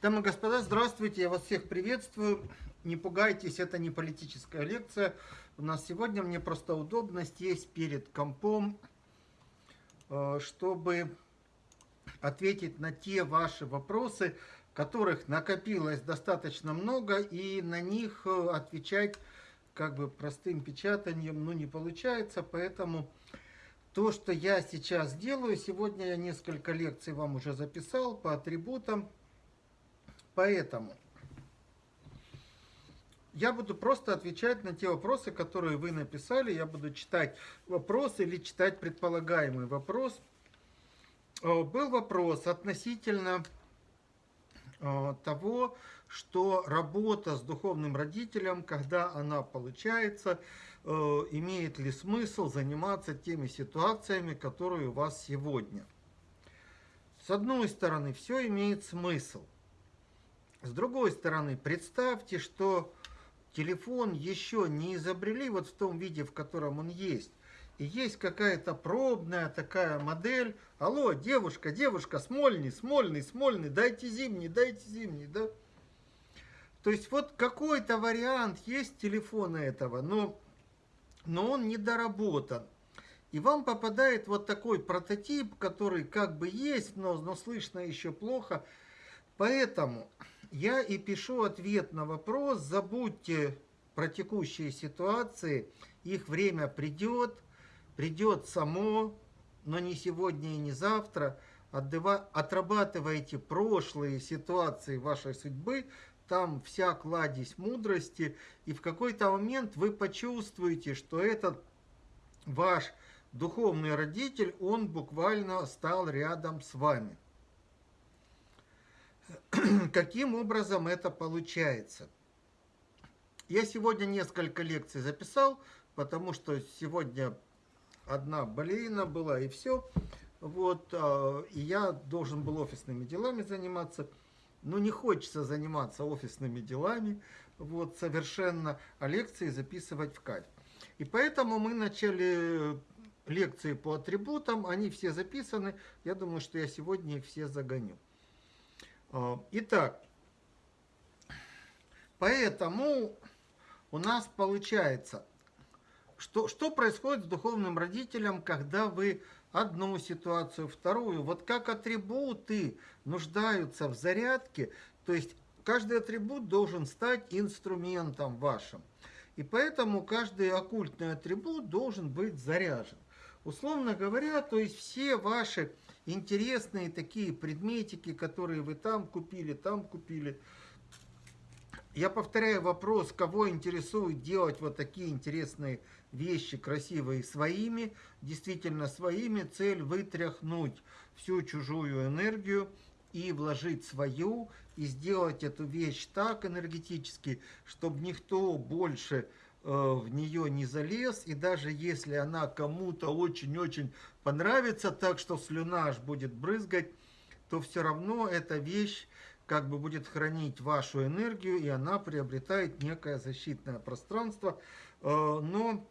Дамы и господа, здравствуйте, я вас всех приветствую. Не пугайтесь, это не политическая лекция. У нас сегодня мне просто удобно сесть перед компом, э, чтобы ответить на те ваши вопросы, которых накопилось достаточно много, и на них э, отвечать как бы простым печатанием ну, не получается, поэтому то, что я сейчас делаю, сегодня я несколько лекций вам уже записал по атрибутам, Поэтому я буду просто отвечать на те вопросы, которые вы написали. Я буду читать вопрос или читать предполагаемый вопрос. Э, был вопрос относительно э, того, что работа с духовным родителем, когда она получается, э, имеет ли смысл заниматься теми ситуациями, которые у вас сегодня. С одной стороны, все имеет смысл – с другой стороны, представьте, что телефон еще не изобрели вот в том виде, в котором он есть. И есть какая-то пробная такая модель. Алло, девушка, девушка, смольный, смольный, смольный, дайте зимний, дайте зимний, да? То есть вот какой-то вариант есть телефона этого, но, но он недоработан. И вам попадает вот такой прототип, который как бы есть, но, но слышно еще плохо. Поэтому я и пишу ответ на вопрос, забудьте про текущие ситуации, их время придет, придет само, но не сегодня и не завтра. Отрабатывайте прошлые ситуации вашей судьбы, там вся кладезь мудрости, и в какой-то момент вы почувствуете, что этот ваш духовный родитель, он буквально стал рядом с вами. Каким образом это получается? Я сегодня несколько лекций записал, потому что сегодня одна болеина была и все. Вот, а, и я должен был офисными делами заниматься. Но не хочется заниматься офисными делами, вот, совершенно, а лекции записывать в кайф. И поэтому мы начали лекции по атрибутам, они все записаны. Я думаю, что я сегодня их все загоню. А, итак, поэтому у нас получается, что, что происходит с духовным родителем, когда вы одну ситуацию, вторую, вот как атрибуты нуждаются в зарядке, то есть каждый атрибут должен стать инструментом вашим. И поэтому каждый оккультный атрибут должен быть заряжен. Условно говоря, то есть все ваши интересные такие предметики, которые вы там купили, там купили. Я повторяю вопрос, кого интересует делать вот такие интересные вещи, красивые, своими, действительно своими. Цель вытряхнуть всю чужую энергию и вложить свою, и сделать эту вещь так энергетически, чтобы никто больше в нее не залез, и даже если она кому-то очень-очень понравится так, что слюна аж будет брызгать, то все равно эта вещь как бы будет хранить вашу энергию, и она приобретает некое защитное пространство. Э, но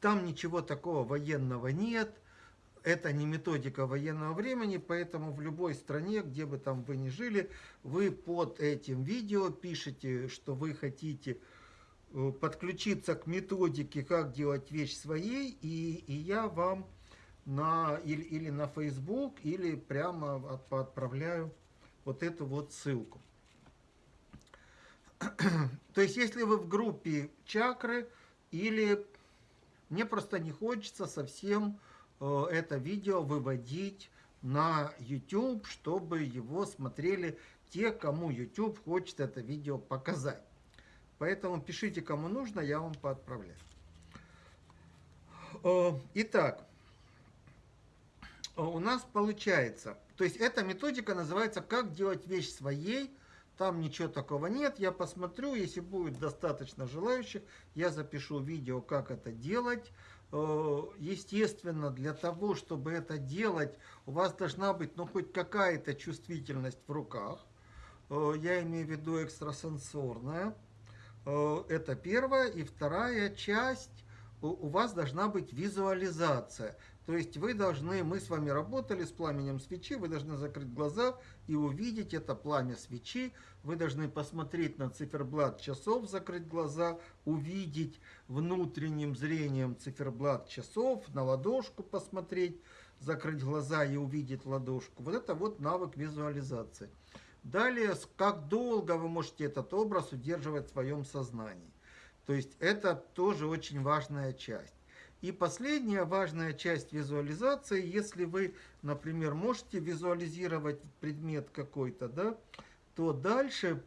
там ничего такого военного нет, это не методика военного времени, поэтому в любой стране, где бы там вы ни жили, вы под этим видео пишете, что вы хотите э, подключиться к методике, как делать вещь своей, и, и я вам на, или, или на Facebook, или прямо от, отправляю вот эту вот ссылку. То есть, если вы в группе чакры, или мне просто не хочется совсем э, это видео выводить на YouTube, чтобы его смотрели те, кому YouTube хочет это видео показать. Поэтому пишите, кому нужно, я вам поотправляю. Э, итак, у нас получается, то есть эта методика называется «Как делать вещь своей», там ничего такого нет, я посмотрю, если будет достаточно желающих, я запишу видео, как это делать. Э, естественно, для того, чтобы это делать, у вас должна быть ну, хоть какая-то чувствительность в руках. Э, я имею в виду экстрасенсорная. Э, это первая. И вторая часть у вас должна быть визуализация. То есть вы должны, мы с вами работали с пламенем свечи, вы должны закрыть глаза и увидеть это пламя свечи. Вы должны посмотреть на циферблат часов, закрыть глаза, увидеть внутренним зрением циферблат часов, на ладошку посмотреть, закрыть глаза и увидеть ладошку. Вот это вот навык визуализации. Далее, как долго вы можете этот образ удерживать в своем сознании. То есть это тоже очень важная часть. И последняя важная часть визуализации, если вы, например, можете визуализировать предмет какой-то, да, то дальше,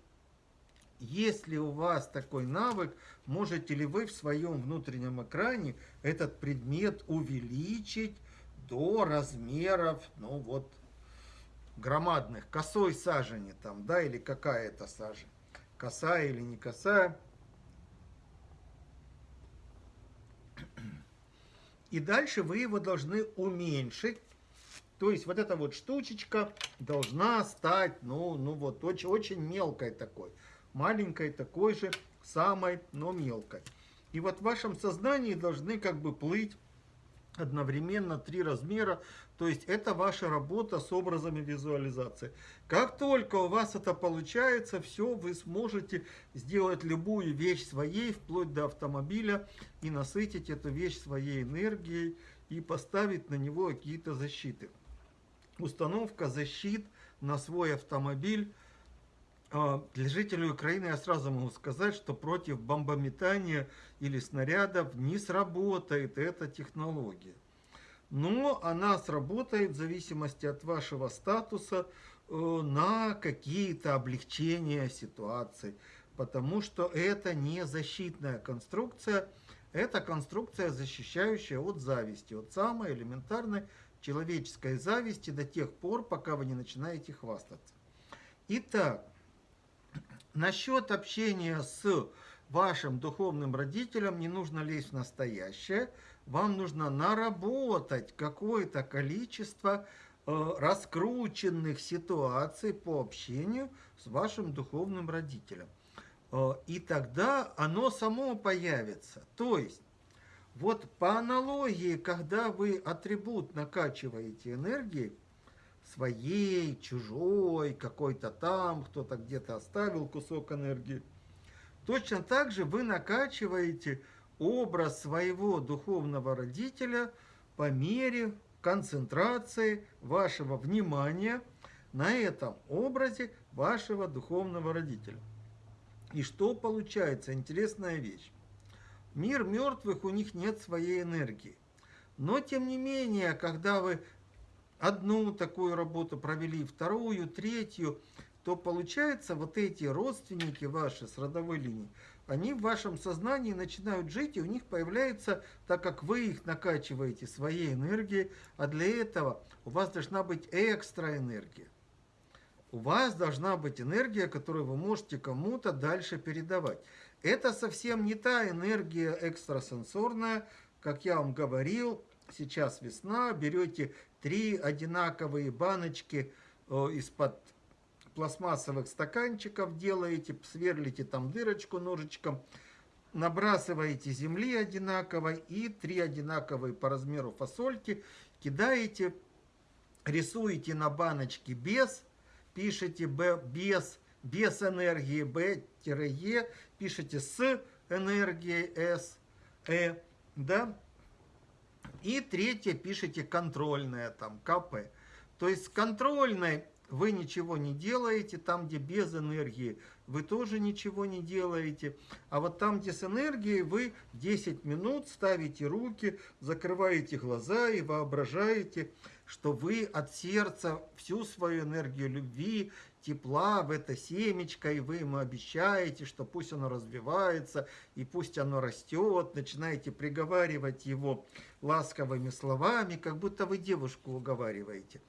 если у вас такой навык, можете ли вы в своем внутреннем экране этот предмет увеличить до размеров, ну вот, громадных, косой сажени там, да, или какая это сажень, косая или не косая. И дальше вы его должны уменьшить. То есть вот эта вот штучечка должна стать, ну, ну вот, очень, очень мелкой такой. Маленькой такой же, самой, но мелкой. И вот в вашем сознании должны как бы плыть одновременно три размера. То есть это ваша работа с образами визуализации. Как только у вас это получается, все, вы сможете сделать любую вещь своей, вплоть до автомобиля, и насытить эту вещь своей энергией, и поставить на него какие-то защиты. Установка защит на свой автомобиль для жителей Украины я сразу могу сказать, что против бомбометания или снарядов не сработает эта технология. Но она сработает в зависимости от вашего статуса э, на какие-то облегчения ситуации. Потому что это не защитная конструкция, это конструкция, защищающая от зависти, от самой элементарной человеческой зависти до тех пор, пока вы не начинаете хвастаться. Итак, Насчет общения с вашим духовным родителем не нужно лезть в настоящее. Вам нужно наработать какое-то количество э, раскрученных ситуаций по общению с вашим духовным родителем. Э, и тогда оно само появится. То есть, вот по аналогии, когда вы атрибут накачиваете энергией, своей, чужой, какой-то там, кто-то где-то оставил кусок энергии. Точно так же вы накачиваете образ своего духовного родителя по мере концентрации вашего внимания на этом образе вашего духовного родителя. И что получается? Интересная вещь. Мир мертвых, у них нет своей энергии. Но, тем не менее, когда вы одну такую работу провели, вторую, третью, то получается вот эти родственники ваши с родовой линии, они в вашем сознании начинают жить, и у них появляется, так как вы их накачиваете своей энергией, а для этого у вас должна быть экстра энергия. У вас должна быть энергия, которую вы можете кому-то дальше передавать. Это совсем не та энергия экстрасенсорная, как я вам говорил, сейчас весна, берете три одинаковые баночки э, из-под пластмассовых стаканчиков делаете, сверлите там дырочку ножичком, набрасываете земли одинаковой и три одинаковые по размеру фасольки, кидаете, рисуете на баночке без, пишите Б без, без энергии Б-Е, пишите с энергией С, Э, да, и третье пишите контрольное, там, КП. То есть с контрольной вы ничего не делаете, там, где без энергии, вы тоже ничего не делаете. А вот там, где с энергией, вы 10 минут ставите руки, закрываете глаза и воображаете, что вы от сердца всю свою энергию любви, тепла в это семечко, и вы ему обещаете, что пусть оно развивается, и пусть оно растет, начинаете приговаривать его ласковыми словами, как будто вы девушку уговариваете.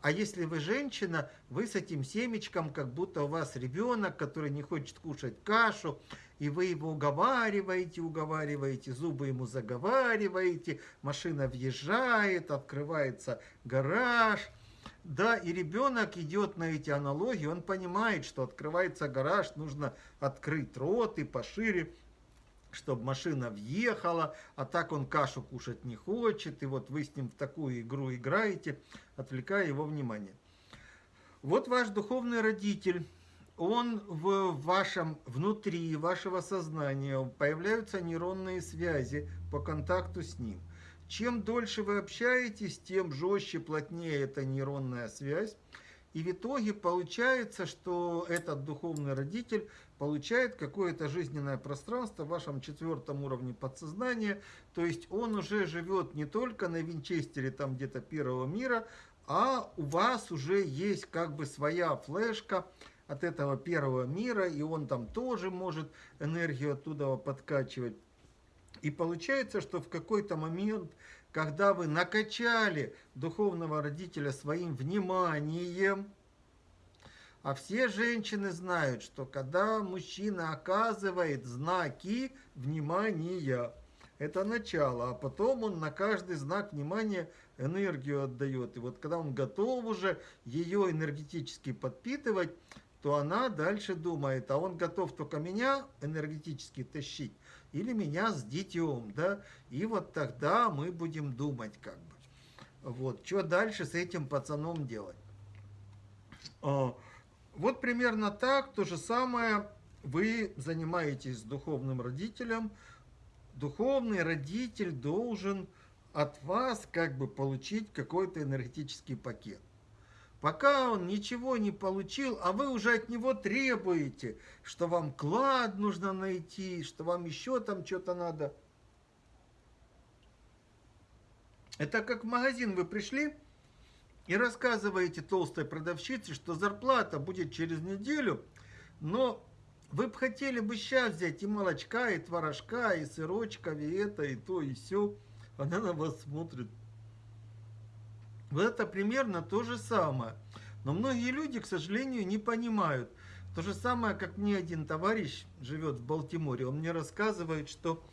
А если вы женщина, вы с этим семечком, как будто у вас ребенок, который не хочет кушать кашу, и вы его уговариваете, уговариваете, зубы ему заговариваете, машина въезжает, открывается гараж. Да, и ребенок идет на эти аналогии, он понимает, что открывается гараж, нужно открыть рот и пошире, чтобы машина въехала, а так он кашу кушать не хочет, и вот вы с ним в такую игру играете, отвлекая его внимание. Вот ваш духовный родитель, он в вашем, внутри вашего сознания, появляются нейронные связи по контакту с ним. Чем дольше вы общаетесь, тем жестче, плотнее эта нейронная связь. И в итоге получается, что этот духовный родитель получает какое-то жизненное пространство в вашем четвертом уровне подсознания. То есть он уже живет не только на Винчестере, там где-то первого мира, а у вас уже есть как бы своя флешка от этого первого мира, и он там тоже может энергию оттуда подкачивать. И получается, что в какой-то момент когда вы накачали духовного родителя своим вниманием, а все женщины знают, что когда мужчина оказывает знаки внимания, это начало, а потом он на каждый знак внимания энергию отдает. И вот когда он готов уже ее энергетически подпитывать, то она дальше думает, а он готов только меня энергетически тащить, или меня с детем, да, и вот тогда мы будем думать как бы. Вот, что дальше с этим пацаном делать? А, вот примерно так, то же самое вы занимаетесь с духовным родителем. Духовный родитель должен от вас как бы получить какой-то энергетический пакет. Пока он ничего не получил, а вы уже от него требуете, что вам клад нужно найти, что вам еще там что-то надо. Это как в магазин вы пришли и рассказываете толстой продавщице, что зарплата будет через неделю, но вы бы хотели бы сейчас взять и молочка, и творожка, и сырочка, и это, и то, и все. Она на вас смотрит. Вот это примерно то же самое. Но многие люди, к сожалению, не понимают. То же самое, как мне один товарищ живет в Балтиморе, он мне рассказывает, что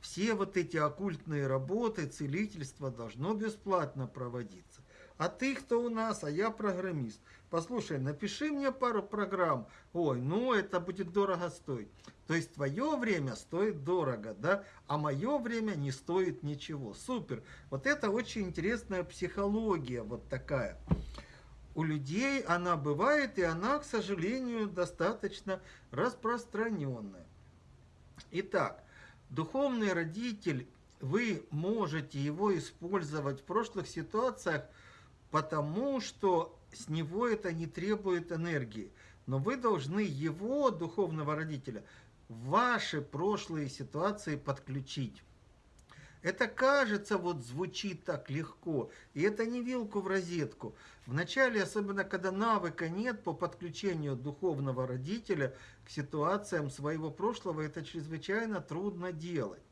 все вот эти оккультные работы, целительство должно бесплатно проводиться. А ты кто у нас? А я программист. Послушай, напиши мне пару программ. Ой, ну это будет дорого стоить. То есть твое время стоит дорого, да, а мое время не стоит ничего. Супер. Вот это очень интересная психология вот такая. У людей она бывает, и она, к сожалению, достаточно распространенная. Итак, духовный родитель, вы можете его использовать в прошлых ситуациях, потому что с него это не требует энергии. Но вы должны его, духовного родителя, ваши прошлые ситуации подключить. Это кажется, вот звучит так легко, и это не вилку в розетку. Вначале, особенно когда навыка нет по подключению духовного родителя к ситуациям своего прошлого, это чрезвычайно трудно делать.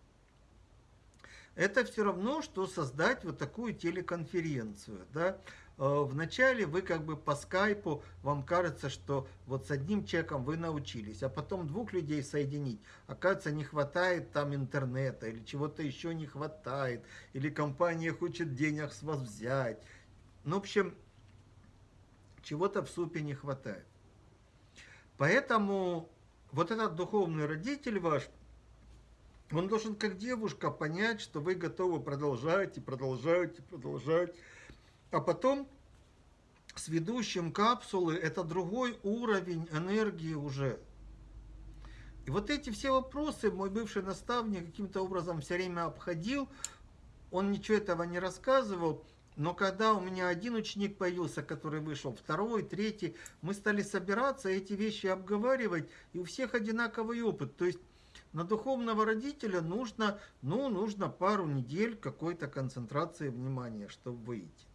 Это все равно, что создать вот такую телеконференцию. Да? Э, вначале вы как бы по скайпу, вам кажется, что вот с одним человеком вы научились, а потом двух людей соединить, оказывается, не хватает там интернета, или чего-то еще не хватает, или компания хочет денег с вас взять. Ну, в общем, чего-то в супе не хватает. Поэтому вот этот духовный родитель ваш, он должен как девушка понять, что вы готовы продолжать и продолжать и продолжать а потом с ведущим капсулы это другой уровень энергии уже. И вот эти все вопросы мой бывший наставник каким-то образом все время обходил. Он ничего этого не рассказывал. Но когда у меня один ученик появился, который вышел, второй, третий, мы стали собираться, эти вещи обговаривать, и у всех одинаковый опыт. То есть на духовного родителя нужно, ну, нужно пару недель какой-то концентрации внимания, чтобы выйти.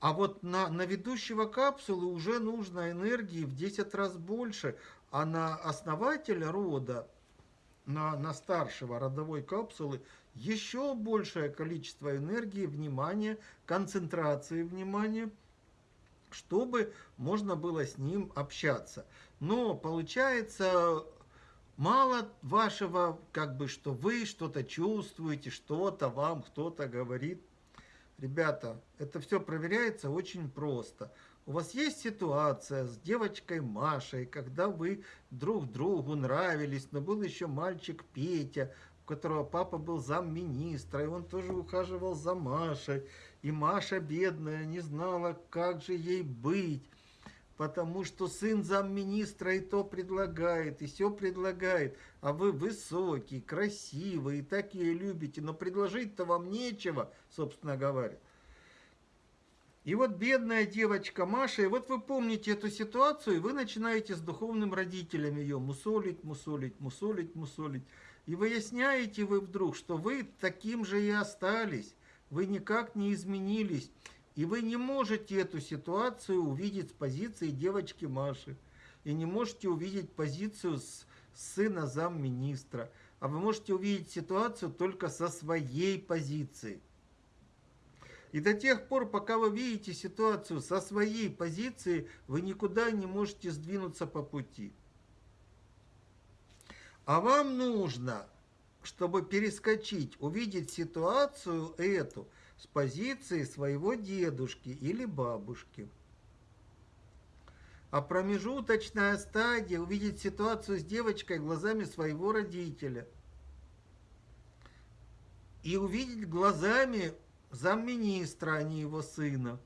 А вот на, на ведущего капсулы уже нужно энергии в 10 раз больше, а на основателя рода, на, на старшего родовой капсулы, еще большее количество энергии, внимания, концентрации внимания, чтобы можно было с ним общаться. Но получается мало вашего, как бы, что вы что-то чувствуете, что-то вам кто-то говорит. Ребята, это все проверяется очень просто. У вас есть ситуация с девочкой Машей, когда вы друг другу нравились, но был еще мальчик Петя, у которого папа был замминистра, и он тоже ухаживал за Машей. И Маша, бедная, не знала, как же ей быть, потому что сын замминистра и то предлагает, и все предлагает, а вы высокий, красивый, и так ее любите, но предложить-то вам нечего, собственно говоря. И вот бедная девочка Маша, и вот вы помните эту ситуацию, и вы начинаете с духовным родителем ее мусолить, мусолить, мусолить, мусолить. И выясняете вы вдруг, что вы таким же и остались, вы никак не изменились. И вы не можете эту ситуацию увидеть с позиции девочки Маши. И не можете увидеть позицию с сына замминистра. А вы можете увидеть ситуацию только со своей позиции. И до тех пор, пока вы видите ситуацию со своей позиции, вы никуда не можете сдвинуться по пути. А вам нужно, чтобы перескочить, увидеть ситуацию эту с позиции своего дедушки или бабушки. А промежуточная стадия увидеть ситуацию с девочкой глазами своего родителя. И увидеть глазами замминистра, а не его сына.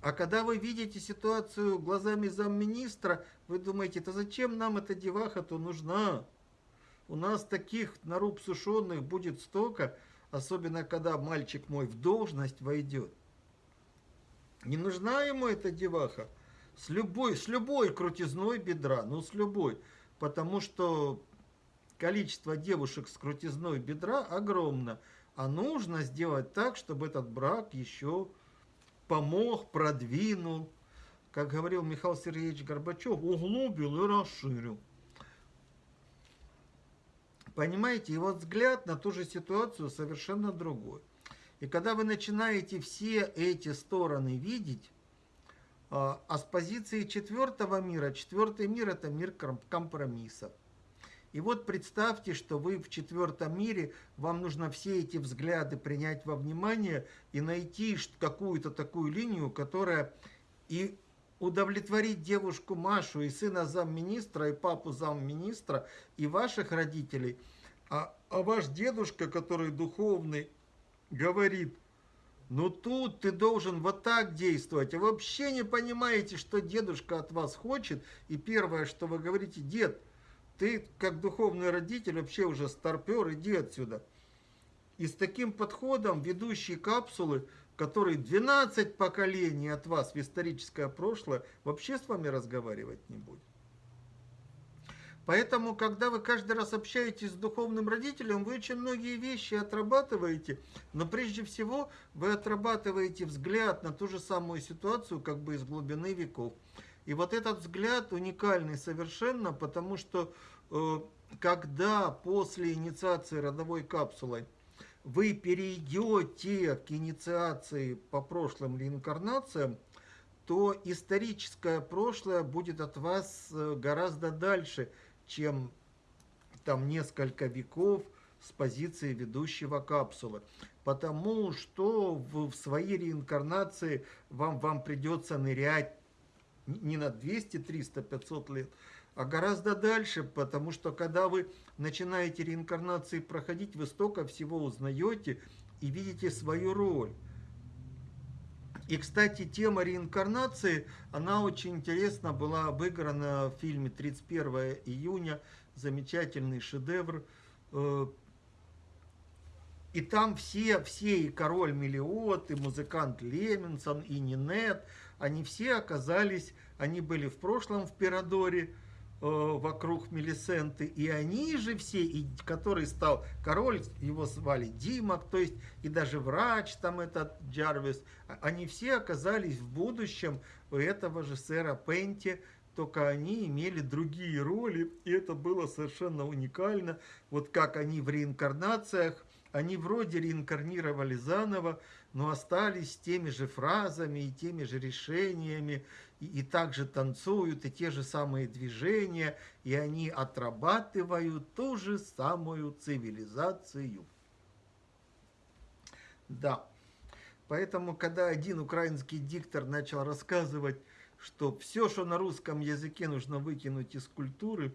А когда вы видите ситуацию глазами замминистра, вы думаете, да зачем нам эта деваха-то нужна? У нас таких наруб сушеных будет столько, особенно когда мальчик мой в должность войдет. Не нужна ему эта деваха. С любой, с любой крутизной бедра, ну с любой. Потому что количество девушек с крутизной бедра огромно. А нужно сделать так, чтобы этот брак еще помог, продвинул, как говорил Михаил Сергеевич Горбачев, углубил и расширил. Понимаете, вот взгляд на ту же ситуацию совершенно другой. И когда вы начинаете все эти стороны видеть, а, а с позиции четвертого мира, четвертый мир это мир компромиссов. И вот представьте, что вы в четвертом мире, вам нужно все эти взгляды принять во внимание и найти какую-то такую линию, которая и удовлетворить девушку Машу и сына замминистра, и папу замминистра, и ваших родителей. А, а ваш дедушка, который духовный, говорит, ну тут ты должен вот так действовать. А вы вообще не понимаете, что дедушка от вас хочет. И первое, что вы говорите, дед, ты, как духовный родитель, вообще уже старпер, иди отсюда. И с таким подходом ведущие капсулы, которые 12 поколений от вас в историческое прошлое, вообще с вами разговаривать не будет. Поэтому, когда вы каждый раз общаетесь с духовным родителем, вы очень многие вещи отрабатываете, но прежде всего вы отрабатываете взгляд на ту же самую ситуацию, как бы из глубины веков. И вот этот взгляд уникальный совершенно, потому что э, когда после инициации родовой капсулой вы перейдете к инициации по прошлым реинкарнациям, то историческое прошлое будет от вас э, гораздо дальше, чем там несколько веков с позиции ведущего капсулы. Потому что в, в своей реинкарнации вам, вам придется нырять не на 200, 300, 500 лет, а гораздо дальше, потому что когда вы начинаете реинкарнации проходить, вы столько всего узнаете и видите свою роль. И, кстати, тема реинкарнации, она очень интересно была обыграна в фильме «31 июня», замечательный шедевр. Э, и там все, все и король Мелиот, и музыкант Леменсон, и Нинет – они все оказались, они были в прошлом в Пирадоре, вокруг Мелисенты, и они же все, и который стал король, его звали Димок, то есть и даже врач там этот Джарвис, а, они все оказались в будущем у этого же сэра Пенти, только они имели другие роли, и это было совершенно уникально, вот как они в реинкарнациях, они вроде реинкарнировали заново, но остались теми же фразами и теми же решениями, и, и также танцуют, и те же самые движения, и они отрабатывают ту же самую цивилизацию. Да, поэтому, когда один украинский диктор начал рассказывать что все, что на русском языке нужно выкинуть из культуры.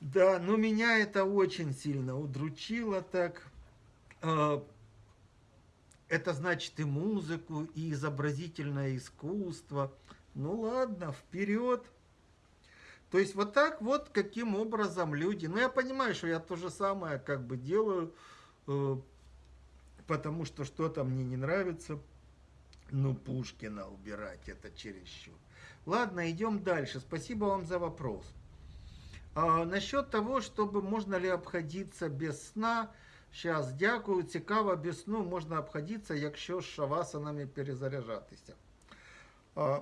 Да, но меня это очень сильно удручило так. Это значит и музыку, и изобразительное искусство. Ну ладно, вперед. То есть вот так вот, каким образом люди... Ну я понимаю, что я то же самое как бы делаю, э, потому что что-то мне не нравится. Ну, Пушкина убирать, это чересчур. Ладно, идем дальше. Спасибо вам за вопрос. А, насчет того, чтобы можно ли обходиться без сна, Сейчас, дякую, цікаво, без сну можна обходиться, якщо з шавасанами перезаряжатися. А,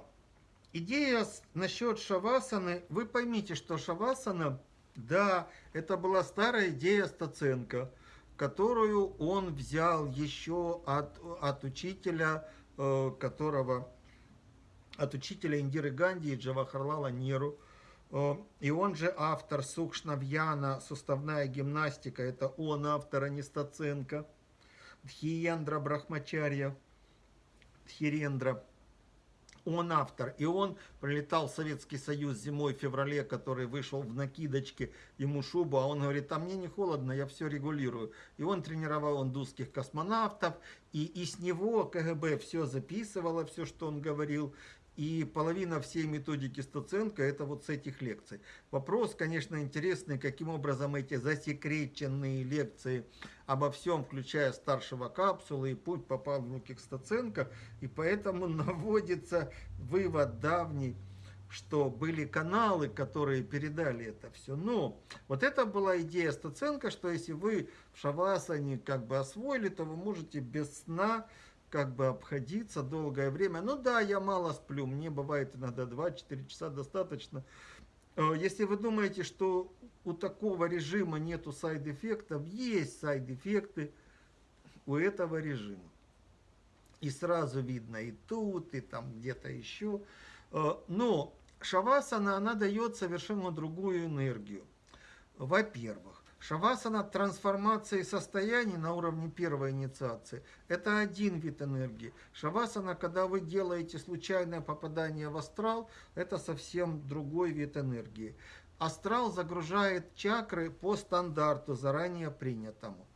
идея насчет шавасаны, вы поймите, что шавасана, да, это была старая идея Стаценко, которую он взял еще от, от учителя, э, которого, от учителя Индиры Ганди и Джавахарлала Неру, и он же автор Сукшнавьяна, суставная гимнастика, это он автор, а не. Дхиендра Брахмачарья, Дхирендра, он автор. И он прилетал в Советский Союз зимой, в феврале, который вышел в накидочке, ему шубу, а он говорит, а мне не холодно, я все регулирую. И он тренировал индусских космонавтов, и, и с него КГБ все записывало, все, что он говорил, и половина всей методики Стаценко это вот с этих лекций. Вопрос, конечно, интересный, каким образом эти засекреченные лекции обо всем, включая старшего капсулы и путь попал в руки к Стаценко. И поэтому наводится вывод давний, что были каналы, которые передали это все. Но вот это была идея Стаценко, что если вы в Шавасане как бы освоили, то вы можете без сна как бы обходиться долгое время. Ну да, я мало сплю, мне бывает иногда 2-4 часа достаточно. Э, если вы думаете, что у такого режима нету сайд-эффектов, есть сайд-эффекты у этого режима. И сразу видно и тут, и там где-то еще. Э, но шавасана, она дает совершенно другую энергию. Во-первых, Шавасана трансформации состояний на уровне первой инициации – это один вид энергии. Шавасана, когда вы делаете случайное попадание в астрал, это совсем другой вид энергии. Астрал загружает чакры по стандарту, заранее принятому.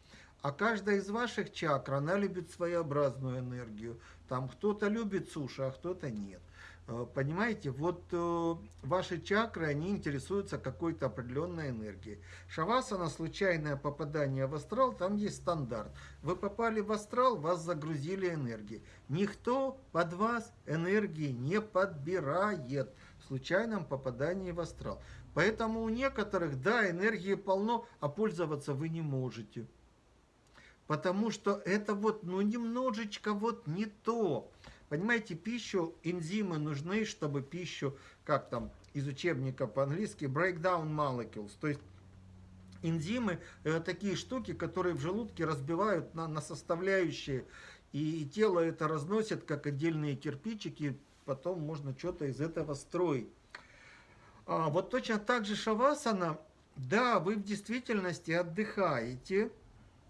А каждая из ваших чакр, она любит своеобразную энергию. Там кто-то любит суши, а кто-то нет. Э, понимаете, вот э, ваши чакры, они интересуются какой-то определенной энергией. Шавасана, случайное попадание в астрал, там есть стандарт. Вы попали в астрал, вас загрузили энергией. Никто под вас энергии не подбирает в случайном попадании в астрал. Поэтому у некоторых, да, энергии полно, а пользоваться вы не можете. Потому что это вот, ну, немножечко вот не то. Понимаете, пищу, энзимы нужны, чтобы пищу, как там из учебника по-английски, breakdown molecules, то есть энзимы это такие штуки, которые в желудке разбивают на, на составляющие, и тело это разносит как отдельные кирпичики, потом можно что-то из этого строить. А, вот точно так же шавасана, да, вы в действительности отдыхаете,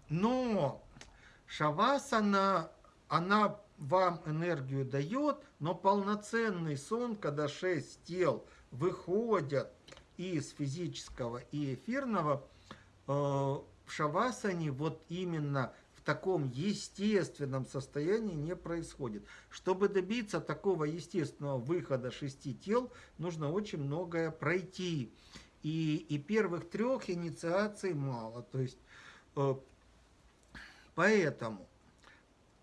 но шавасана, она вам энергию дает, но полноценный сон, когда шесть тел выходят из физического и эфирного, э, в шавасане вот именно в таком естественном состоянии не происходит. Чтобы добиться такого естественного выхода шести тел, нужно очень многое пройти. И, и первых трех инициаций мало. То есть, э, поэтому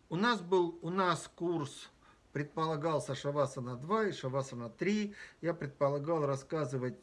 у нас был у нас курс, предполагался Шавасана 2 и Шавасана 3. Я предполагал рассказывать,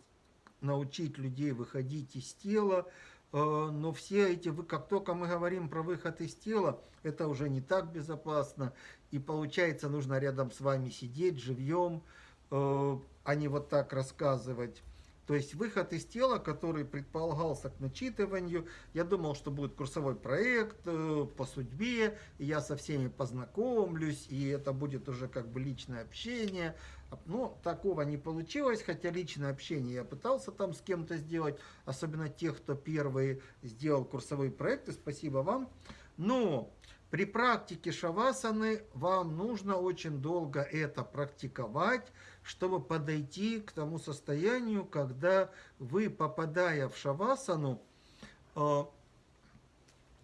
научить людей выходить из тела. Э, но все эти, как только мы говорим про выход из тела, это уже не так безопасно. И получается, нужно рядом с вами сидеть живьем, э, а не вот так рассказывать. То есть выход из тела, который предполагался к начитыванию, я думал, что будет курсовой проект э, по судьбе, и я со всеми познакомлюсь, и это будет уже как бы личное общение. Но такого не получилось, хотя личное общение я пытался там с кем-то сделать, особенно тех, кто первые сделал курсовые проекты, спасибо вам. Но При практике шавасаны вам нужно очень долго это практиковать, чтобы подойти к тому состоянию, когда вы, попадая в шавасану, э,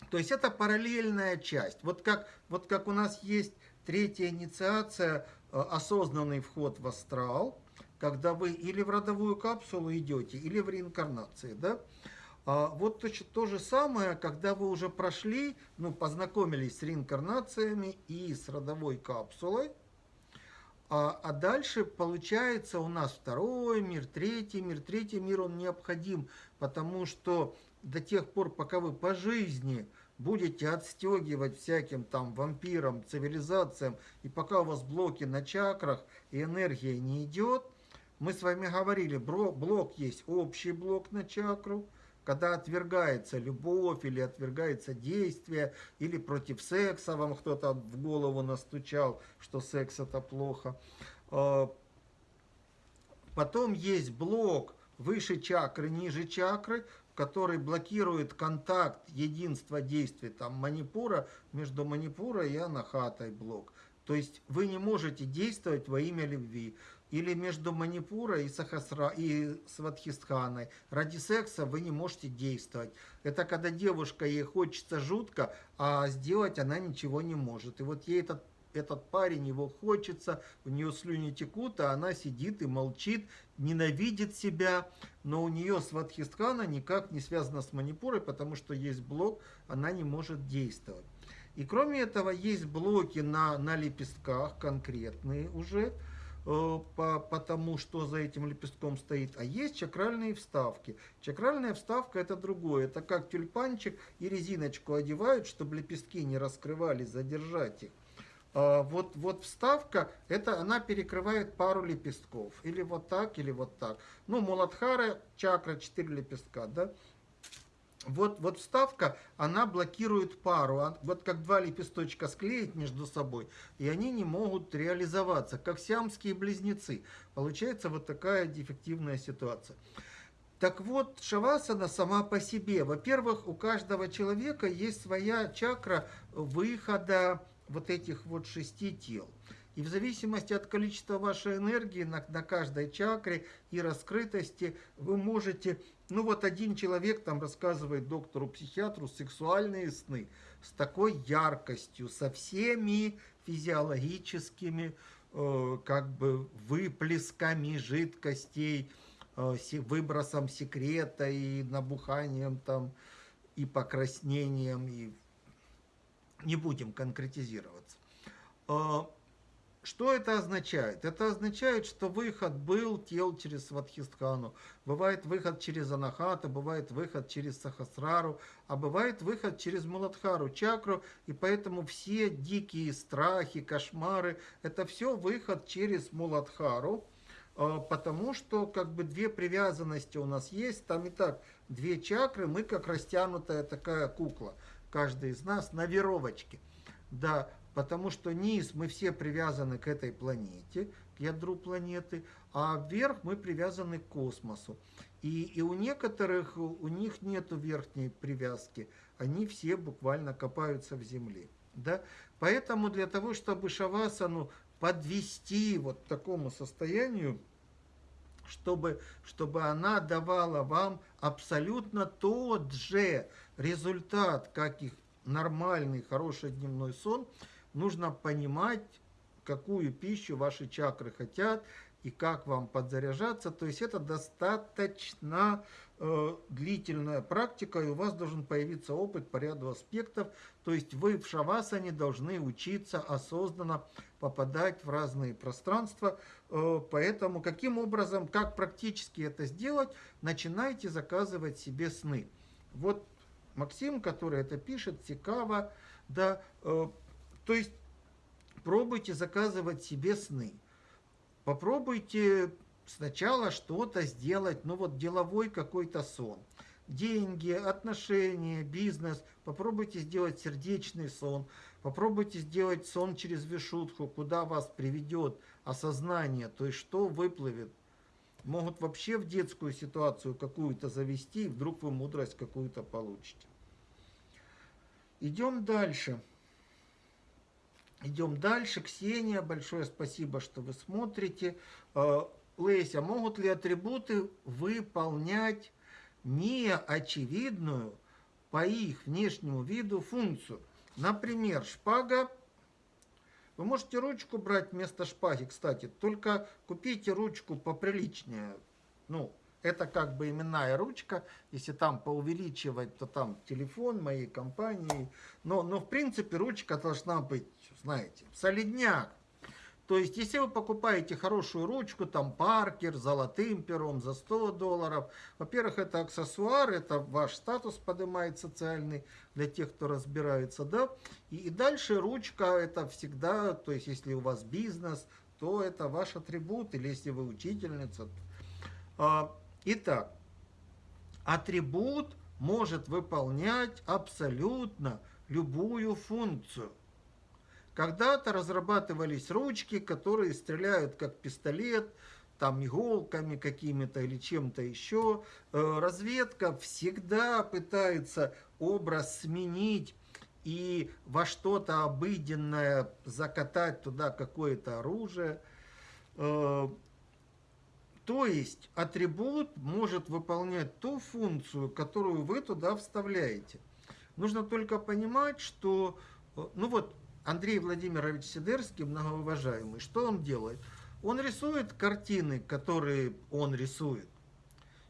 то есть это параллельная часть. Вот как, вот как у нас есть третья инициация, э, осознанный вход в астрал, когда вы или в родовую капсулу идете, или в реинкарнации, да? А вот то, же самое, когда вы уже прошли, ну, познакомились с реинкарнациями и с родовой капсулой, а, а дальше получается у нас второй мир, третий мир. Третий мир, он необходим, потому что до тех пор, пока вы по жизни будете отстегивать всяким там вампирам, цивилизациям, и пока у вас блоки на чакрах и энергия не идет, мы с вами говорили, блок есть общий блок на чакру, когда отвергается любовь или отвергается действие, или против секса вам кто-то в голову настучал, что секс это плохо. А, потом есть блок выше чакры, ниже чакры, который блокирует контакт, единство действий там манипура между манипура и анахатой блок. То есть вы не можете действовать во имя любви или между Манипурой и, Сахасра, и Сватхистханой. Ради секса вы не можете действовать. Это когда девушка, ей хочется жутко, а сделать она ничего не может. И вот ей этот, этот парень, его хочется, у нее слюни текут, а она сидит и молчит, ненавидит себя. Но у нее Сватхистхана никак не связана с Манипурой, потому что есть блок, она не может действовать. И кроме этого есть блоки на, на лепестках конкретные уже, по, по тому, что за этим лепестком стоит, а есть чакральные вставки. Чакральная вставка это другое, это как тюльпанчик и резиночку одевают, чтобы лепестки не раскрывались, задержать их. А вот, вот вставка, это она перекрывает пару лепестков, или вот так, или вот так. Ну, Муладхара, чакра, 4 лепестка, да, вот, вот вставка, она блокирует пару. А вот как два лепесточка склеить между собой, и они не могут реализоваться, как сиамские близнецы. Получается вот такая дефективная ситуация. Так вот, шавасана сама по себе. Во-первых, у каждого человека есть своя чакра выхода вот этих вот шести тел. И в зависимости от количества вашей энергии на, на каждой чакре и раскрытости вы можете ну вот один человек там рассказывает доктору-психиатру сексуальные сны с такой яркостью, со всеми физиологическими э, как бы выплесками жидкостей, э, выбросом секрета и набуханием там, и покраснением, и не будем конкретизироваться. Э, что это означает? Это означает, что выход был тел через Сватхистхану, бывает выход через Анахата, бывает выход через Сахасрару, а бывает выход через Муладхару, чакру, и поэтому все дикие страхи, кошмары, это все выход через Муладхару, а, потому что как бы две привязанности у нас есть, там и так две чакры, мы как растянутая такая кукла, каждый из нас на веровочке. Да, потому что низ мы все привязаны к этой планете, к ядру планеты, а вверх мы привязаны к космосу. И, и у некоторых, у них нет верхней привязки, они все буквально копаются в земле. Да? Поэтому для того, чтобы шавасану подвести вот к такому состоянию, чтобы, чтобы она давала вам абсолютно тот же результат, как их нормальный, хороший дневной сон – нужно понимать, какую пищу ваши чакры хотят и как вам подзаряжаться. То есть это достаточно э, длительная практика, и у вас должен появиться опыт по ряду аспектов. То есть вы в шавасане должны учиться осознанно попадать в разные пространства. Э, поэтому каким образом, как практически это сделать, начинайте заказывать себе сны. Вот Максим, который это пишет, Цикава, да, э, то есть пробуйте заказывать себе сны. Попробуйте сначала что-то сделать, ну вот деловой какой-то сон. Деньги, отношения, бизнес. Попробуйте сделать сердечный сон. Попробуйте сделать сон через вишутку, куда вас приведет осознание, то есть что выплывет. Могут вообще в детскую ситуацию какую-то завести, и вдруг вы мудрость какую-то получите. Идем дальше. Идем дальше. Ксения, большое спасибо, что вы смотрите. Э, Леся, могут ли атрибуты выполнять неочевидную по их внешнему виду функцию? Например, шпага. Вы можете ручку брать вместо шпаги, кстати. Только купите ручку поприличнее. Ну, это как бы именная ручка. Если там поувеличивать, то там телефон моей компании. Но, но в принципе ручка должна быть, знаете, солидняк. То есть, если вы покупаете хорошую ручку, там Паркер, золотым пером за 100 долларов, во-первых, это аксессуар, это ваш статус поднимает социальный для тех, кто разбирается, да. И, и дальше ручка это всегда, то есть, если у вас бизнес, то это ваш атрибут, или если вы учительница. А, итак, атрибут может выполнять абсолютно любую функцию. Когда-то разрабатывались ручки, которые стреляют как пистолет, там иголками какими-то или чем-то еще. Э, разведка всегда пытается образ сменить и во что-то обыденное закатать туда какое-то оружие. Э, то есть атрибут может выполнять ту функцию, которую вы туда вставляете. Нужно только понимать, что, э, ну вот, Андрей Владимирович Сидерский, многоуважаемый, что он делает? Он рисует картины, которые он рисует.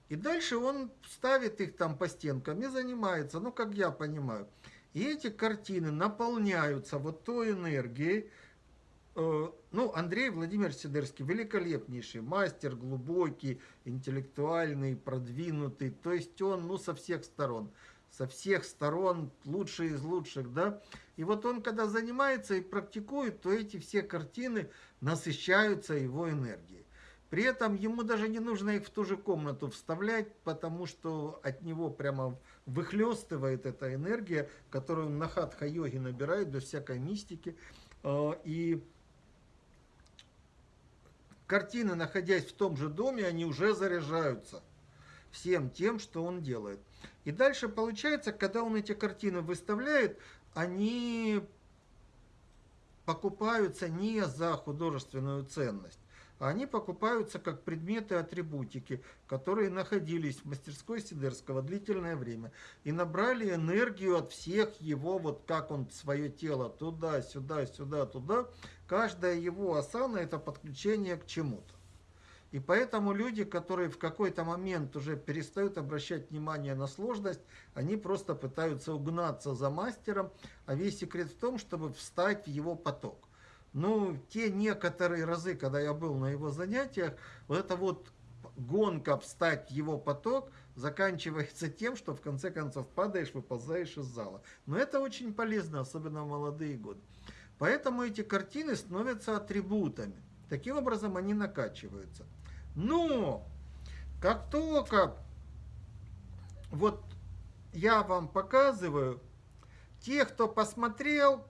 И дальше он ставит их там по стенкам и занимается, ну, как я понимаю. И эти картины наполняются вот той энергией. Э, ну, Андрей Владимир Сидерский великолепнейший, мастер, глубокий, интеллектуальный, продвинутый. То есть он, ну, со всех сторон со всех сторон, лучший из лучших, да. И вот он, когда занимается и практикует, то эти все картины насыщаются его энергией. При этом ему даже не нужно их в ту же комнату вставлять, потому что от него прямо выхлестывает эта энергия, которую на хатха-йоге набирает без всякой мистики. А, и картины, находясь в том же доме, они уже заряжаются всем тем, что он делает. И дальше получается, когда он эти картины выставляет, они покупаются не за художественную ценность, а они покупаются как предметы атрибутики, которые находились в мастерской Сидерского длительное время и набрали энергию от всех его, вот как он свое тело туда, сюда, сюда, туда. Каждая его асана это подключение к чему-то. И поэтому люди, которые в какой-то момент уже перестают обращать внимание на сложность, они просто пытаются угнаться за мастером, а весь секрет в том, чтобы встать в его поток. Ну, те некоторые разы, когда я был на его занятиях, вот эта вот гонка встать в его поток заканчивается тем, что в конце концов падаешь, выползаешь из зала. Но это очень полезно, особенно в молодые годы. Поэтому эти картины становятся атрибутами. Таким образом они накачиваются. Но как только вот я вам показываю, те, кто посмотрел,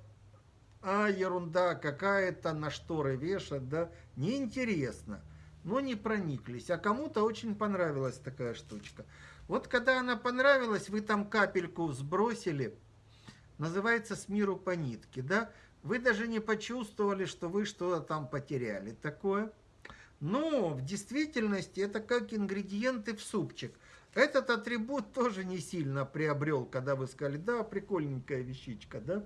а ерунда какая-то на шторы вешать, да, неинтересно, но не прониклись. А кому-то очень понравилась такая штучка. Вот когда она понравилась, вы там капельку сбросили, называется «С миру по нитке», да, вы даже не почувствовали, что вы что-то там потеряли такое. Но в действительности это как ингредиенты в супчик. Этот атрибут тоже не сильно приобрел, когда вы сказали, да, прикольненькая вещичка, да.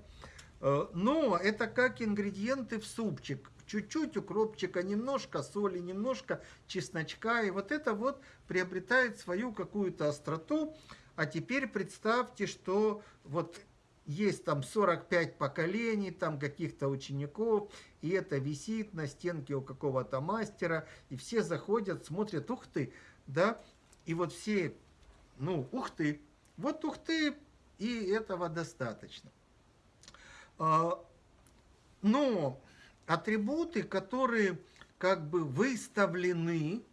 Э, но это как ингредиенты в супчик. Чуть-чуть укропчика, немножко соли, немножко чесночка. И вот это вот приобретает свою какую-то остроту. А теперь представьте, что вот есть там 45 поколений, там каких-то учеников, и это висит на стенке у какого-то мастера, и все заходят, смотрят, ух ты, да, и вот все, ну, ух ты, вот ух ты, и этого достаточно. А, но атрибуты, которые как бы выставлены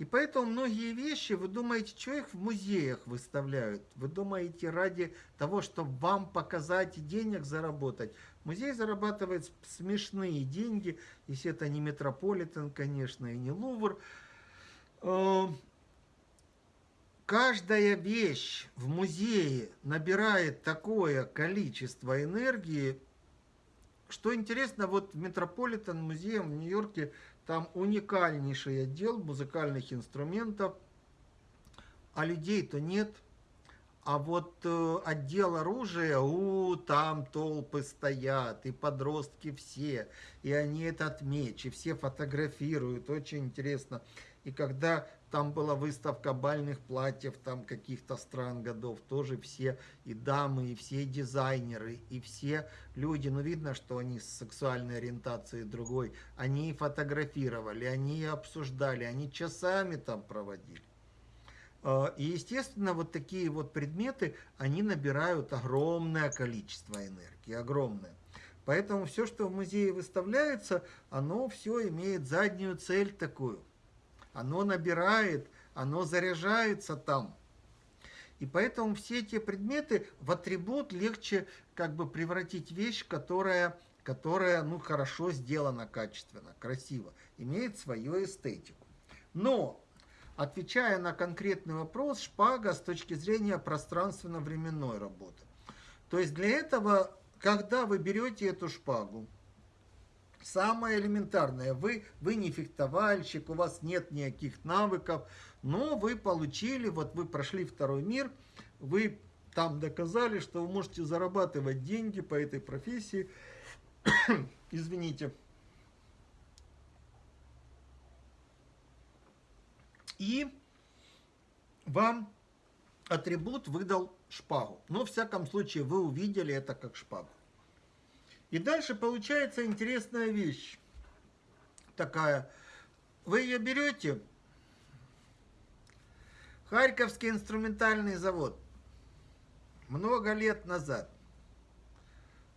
и поэтому многие вещи, вы думаете, что их в музеях выставляют? Вы думаете, ради того, чтобы вам показать и денег заработать? Музей зарабатывает смешные деньги, если это не Метрополитен, конечно, и не Лувр. Э, каждая вещь в музее набирает такое количество энергии, что интересно, вот Метрополитен музее в Нью-Йорке там уникальнейший отдел музыкальных инструментов, а людей-то нет. А вот э, отдел оружия, у, там толпы стоят, и подростки все, и они этот меч, и все фотографируют, очень интересно. И когда там была выставка бальных платьев, там каких-то стран годов, тоже все и дамы, и все дизайнеры, и все люди, ну видно, что они с сексуальной ориентацией другой, они фотографировали, они обсуждали, они часами там проводили. А, и, естественно, вот такие вот предметы, они набирают огромное количество энергии, огромное. Поэтому все, что в музее выставляется, оно все имеет заднюю цель такую – оно набирает, оно заряжается там. И поэтому все эти предметы в атрибут легче как бы превратить вещь, которая, которая ну, хорошо сделана качественно, красиво, имеет свою эстетику. Но, отвечая на конкретный вопрос, шпага с точки зрения пространственно-временной работы. То есть для этого, когда вы берете эту шпагу, Самое элементарное, вы, вы не фехтовальщик, у вас нет никаких навыков, но вы получили, вот вы прошли второй мир, вы там доказали, что вы можете зарабатывать деньги по этой профессии. Извините. И вам атрибут выдал шпагу. Но, в всяком случае, вы увидели это как шпагу. И дальше получается интересная вещь. Такая. Вы ее берете. Харьковский инструментальный завод. Много лет назад.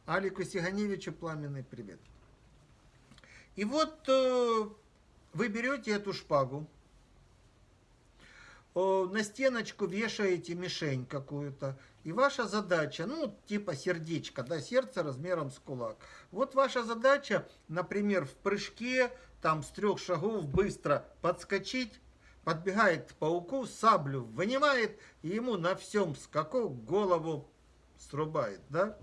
Алику Сиганевичу пламенный привет. И вот э, вы берете эту шпагу, на стеночку вешаете мишень какую-то, и ваша задача, ну, типа сердечко, да, сердце размером с кулак. Вот ваша задача, например, в прыжке, там, с трех шагов быстро подскочить, подбегает к пауку, саблю вынимает, и ему на всем скаку голову срубает, да.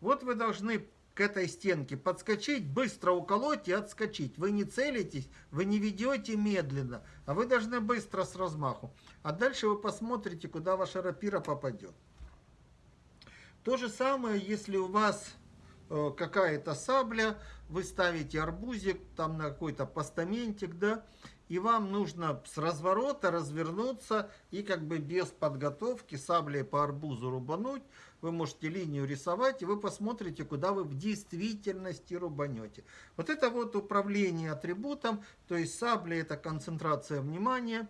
Вот вы должны к этой стенке, подскочить, быстро уколоть и отскочить. Вы не целитесь, вы не ведете медленно, а вы должны быстро с размаху. А дальше вы посмотрите, куда ваша рапира попадет. То же самое, если у вас э, какая-то сабля, вы ставите арбузик там на какой-то постаментик, да, и вам нужно с разворота развернуться и как бы без подготовки саблей по арбузу рубануть, вы можете линию рисовать, и вы посмотрите, куда вы в действительности рубанете. Вот это вот управление атрибутом, то есть сабля это концентрация внимания,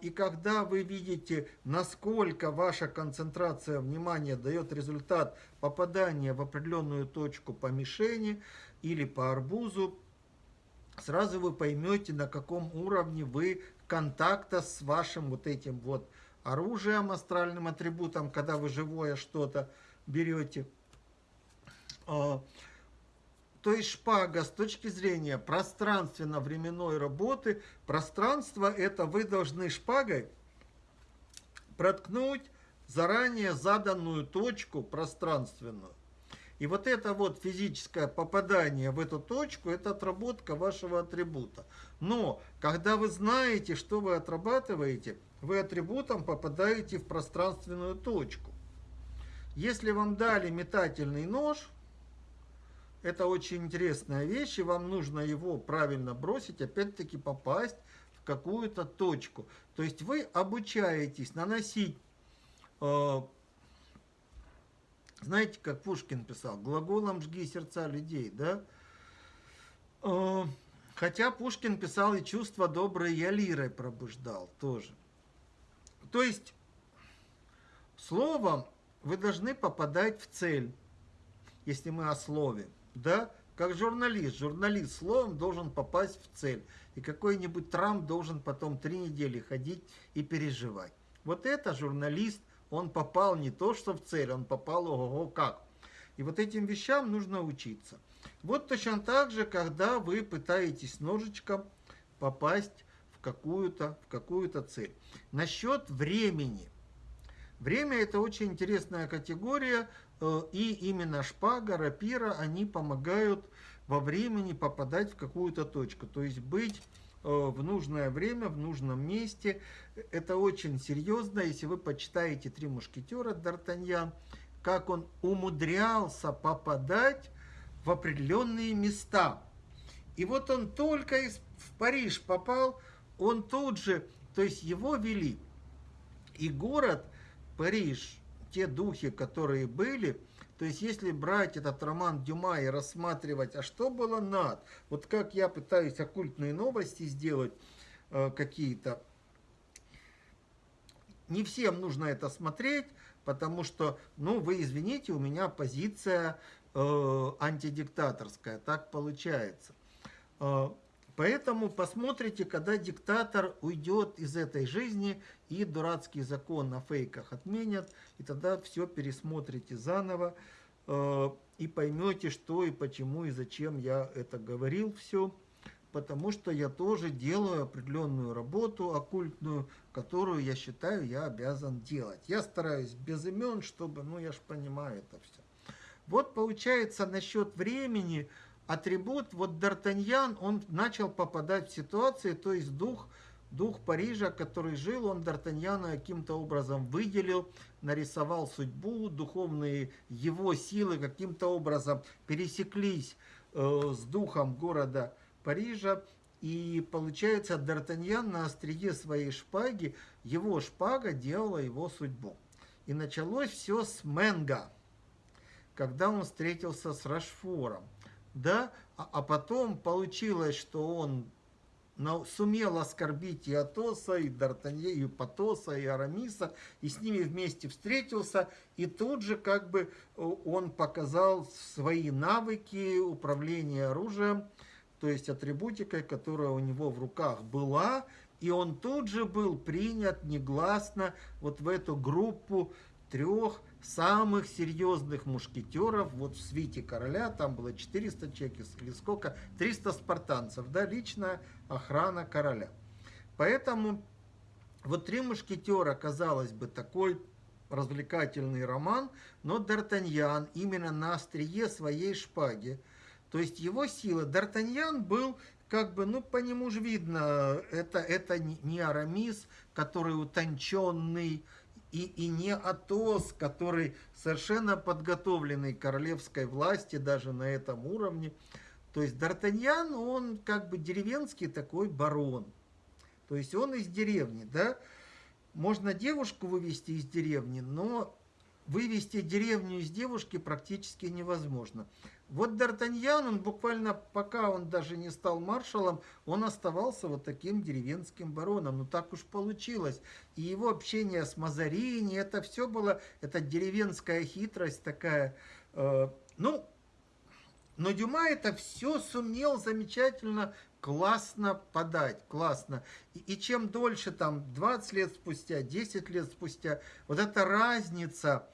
и когда вы видите, насколько ваша концентрация внимания дает результат попадания в определенную точку по мишени или по арбузу, сразу вы поймете, на каком уровне вы контакта с вашим вот этим вот оружием, астральным атрибутом, когда вы живое что-то берете. То есть шпага с точки зрения пространственно-временной работы, пространство это вы должны шпагой проткнуть заранее заданную точку пространственную. И вот это вот физическое попадание в эту точку, это отработка вашего атрибута. Но, когда вы знаете, что вы отрабатываете, вы атрибутом попадаете в пространственную точку. Если вам дали метательный нож, это очень интересная вещь, и вам нужно его правильно бросить, опять-таки попасть в какую-то точку. То есть вы обучаетесь наносить, э, знаете, как Пушкин писал, глаголом «жги сердца людей», да? Э, хотя Пушкин писал и чувства добрые я лирой пробуждал тоже. То есть словом вы должны попадать в цель, если мы о слове. Да? Как журналист. Журналист словом должен попасть в цель. И какой-нибудь Трамп должен потом три недели ходить и переживать. Вот это журналист, он попал не то что в цель, он попал ого-го как. И вот этим вещам нужно учиться. Вот точно так же, когда вы пытаетесь ножичком попасть в какую-то в какую-то цель. Насчет времени. Время это очень интересная категория, и именно шпага, рапира, они помогают во времени попадать в какую-то точку, то есть быть э, в нужное время, в нужном месте. Это очень серьезно, если вы почитаете «Три мушкетера» Д'Артаньян, как он умудрялся попадать в определенные места. И вот он только в Париж попал, он тут же, то есть его вели. И город Париж, те духи, которые были, то есть если брать этот роман Дюма и рассматривать, а что было над, вот как я пытаюсь оккультные новости сделать э, какие-то, не всем нужно это смотреть, потому что, ну, вы извините, у меня позиция э, антидиктаторская, так получается. Поэтому посмотрите, когда диктатор уйдет из этой жизни и дурацкий закон на фейках отменят, и тогда все пересмотрите заново э, и поймете, что и почему и зачем я это говорил все. Потому что я тоже делаю определенную работу оккультную, которую я считаю я обязан делать. Я стараюсь без имен, чтобы, ну я ж понимаю это все. Вот получается насчет времени, атрибут, вот Д'Артаньян, он начал попадать в ситуации, то есть дух, дух Парижа, который жил, он Д'Артаньяна каким-то образом выделил, нарисовал судьбу, духовные его силы каким-то образом пересеклись э, с духом города Парижа, и получается, Д'Артаньян на острие своей шпаги, его шпага делала его судьбу. И началось все с Менга, когда он встретился с Рашфором да, а, а потом получилось, что он но сумел оскорбить и Атоса, и Д'Артанье, и Патоса, и Арамиса, и с ними вместе встретился, и тут же как бы он показал свои навыки управления оружием, то есть атрибутикой, которая у него в руках была, и он тут же был принят негласно вот в эту группу трех самых серьезных мушкетеров, вот в свите короля, там было 400 человек или сколько, 300 спартанцев, да, личная охрана короля. Поэтому вот «Три мушкетера», казалось бы, такой развлекательный роман, но Д'Артаньян именно на острие своей шпаги, то есть его сила. Д'Артаньян был как бы, ну, по нему же видно, это, это не Арамис, который утонченный, и, и не Атос, который совершенно подготовленный королевской власти даже на этом уровне. То есть Д'Артаньян, он как бы деревенский такой барон. То есть он из деревни, да. Можно девушку вывести из деревни, но вывести деревню из девушки практически невозможно. Вот Д'Артаньян, он буквально, пока он даже не стал маршалом, он оставался вот таким деревенским бароном. Ну так уж получилось. И его общение с Мазарини, это все было, это деревенская хитрость такая. Э, ну, но Дюма это все сумел замечательно, классно подать, классно. И, и чем дольше, там, 20 лет спустя, 10 лет спустя, вот эта разница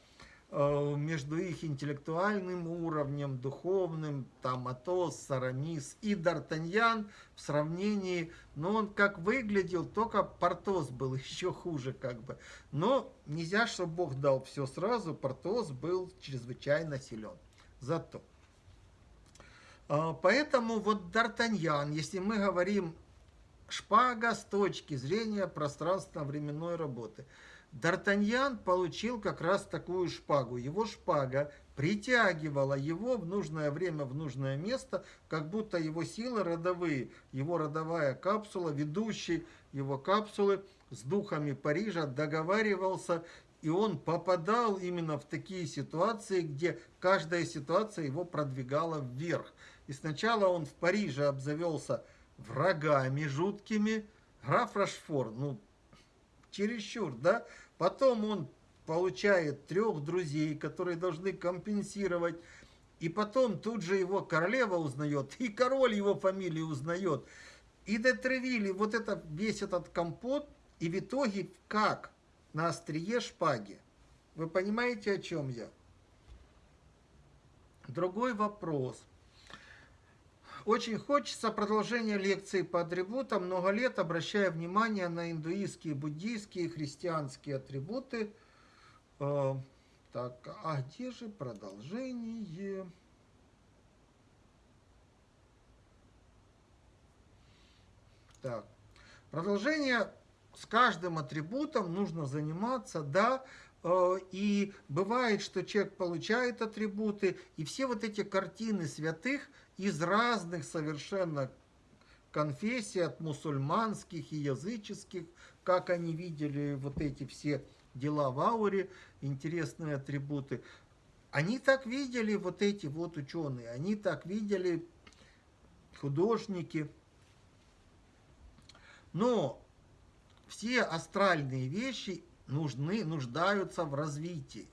между их интеллектуальным уровнем, духовным, там Атос, Сарамис и Д'Артаньян в сравнении, но он как выглядел, только Портос был еще хуже как бы. Но нельзя, чтобы Бог дал все сразу, Портос был чрезвычайно силен. Зато. Э, поэтому вот Д'Артаньян, если мы говорим шпага с точки зрения пространственно-временной работы – Д'Артаньян получил как раз такую шпагу. Его шпага притягивала его в нужное время, в нужное место, как будто его силы родовые, его родовая капсула, ведущий его капсулы с духами Парижа договаривался, и он попадал именно в такие ситуации, где каждая ситуация его продвигала вверх. И сначала он в Париже обзавелся врагами жуткими, граф Рашфор, ну, чересчур, да? Потом он получает трех друзей, которые должны компенсировать. И потом тут же его королева узнает, и король его фамилию узнает. И Детревилли, вот это, весь этот компот, и в итоге как? На острие шпаги. Вы понимаете, о чем я? Другой вопрос – очень хочется продолжения лекции по атрибутам. Много лет обращая внимание на индуистские, буддийские, христианские атрибуты. Э, так, а где же продолжение? Так, продолжение с каждым атрибутом нужно заниматься, да, э, и бывает, что человек получает атрибуты, и все вот эти картины святых из разных совершенно конфессий, от мусульманских и языческих, как они видели вот эти все дела в ауре, интересные атрибуты. Они так видели, вот эти вот ученые, они так видели художники, но все астральные вещи нужны, нуждаются в развитии.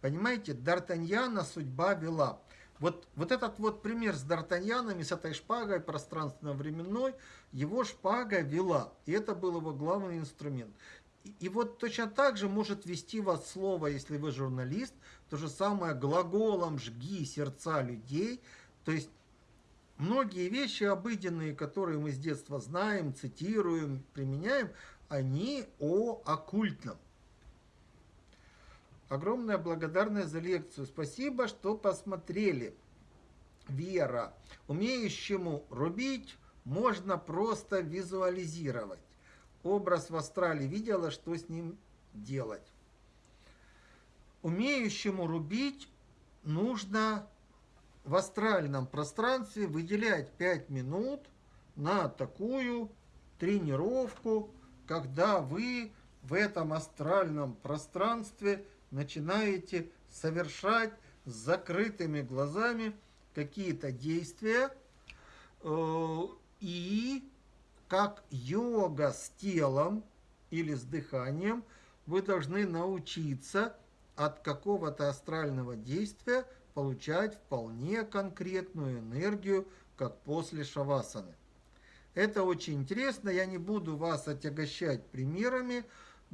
Понимаете, Д'Артаньяна судьба вела. Вот, вот этот вот пример с Д'Артаньянами, с этой шпагой пространственно-временной, его шпага вела. И это был его главный инструмент. И, и вот точно так же может вести вас слово, если вы журналист, то же самое глаголом «жги сердца людей». То есть многие вещи обыденные, которые мы с детства знаем, цитируем, применяем, они о оккультном. Огромная благодарность за лекцию. Спасибо, что посмотрели. Вера. Умеющему рубить можно просто визуализировать. Образ в астрале видела, что с ним делать. Умеющему рубить нужно в астральном пространстве выделять 5 минут на такую тренировку, когда вы в этом астральном пространстве начинаете совершать с закрытыми глазами какие-то действия э, и как йога с телом или с дыханием вы должны научиться от какого-то астрального действия получать вполне конкретную энергию, как после шавасаны. Это очень интересно, я не буду вас отягощать примерами,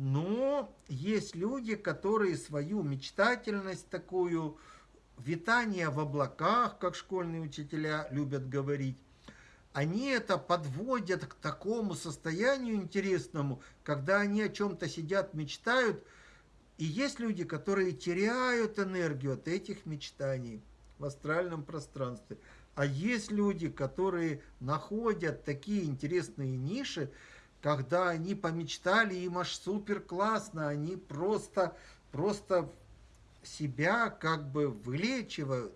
но есть люди, которые свою мечтательность такую, витание в облаках, как школьные учителя любят говорить, они это подводят к такому состоянию интересному, когда они о чем-то сидят, мечтают – и есть люди, которые теряют энергию от этих мечтаний в астральном пространстве. А есть люди, которые находят такие интересные ниши, когда они помечтали, им аж супер классно, они просто, просто себя как бы вылечивают.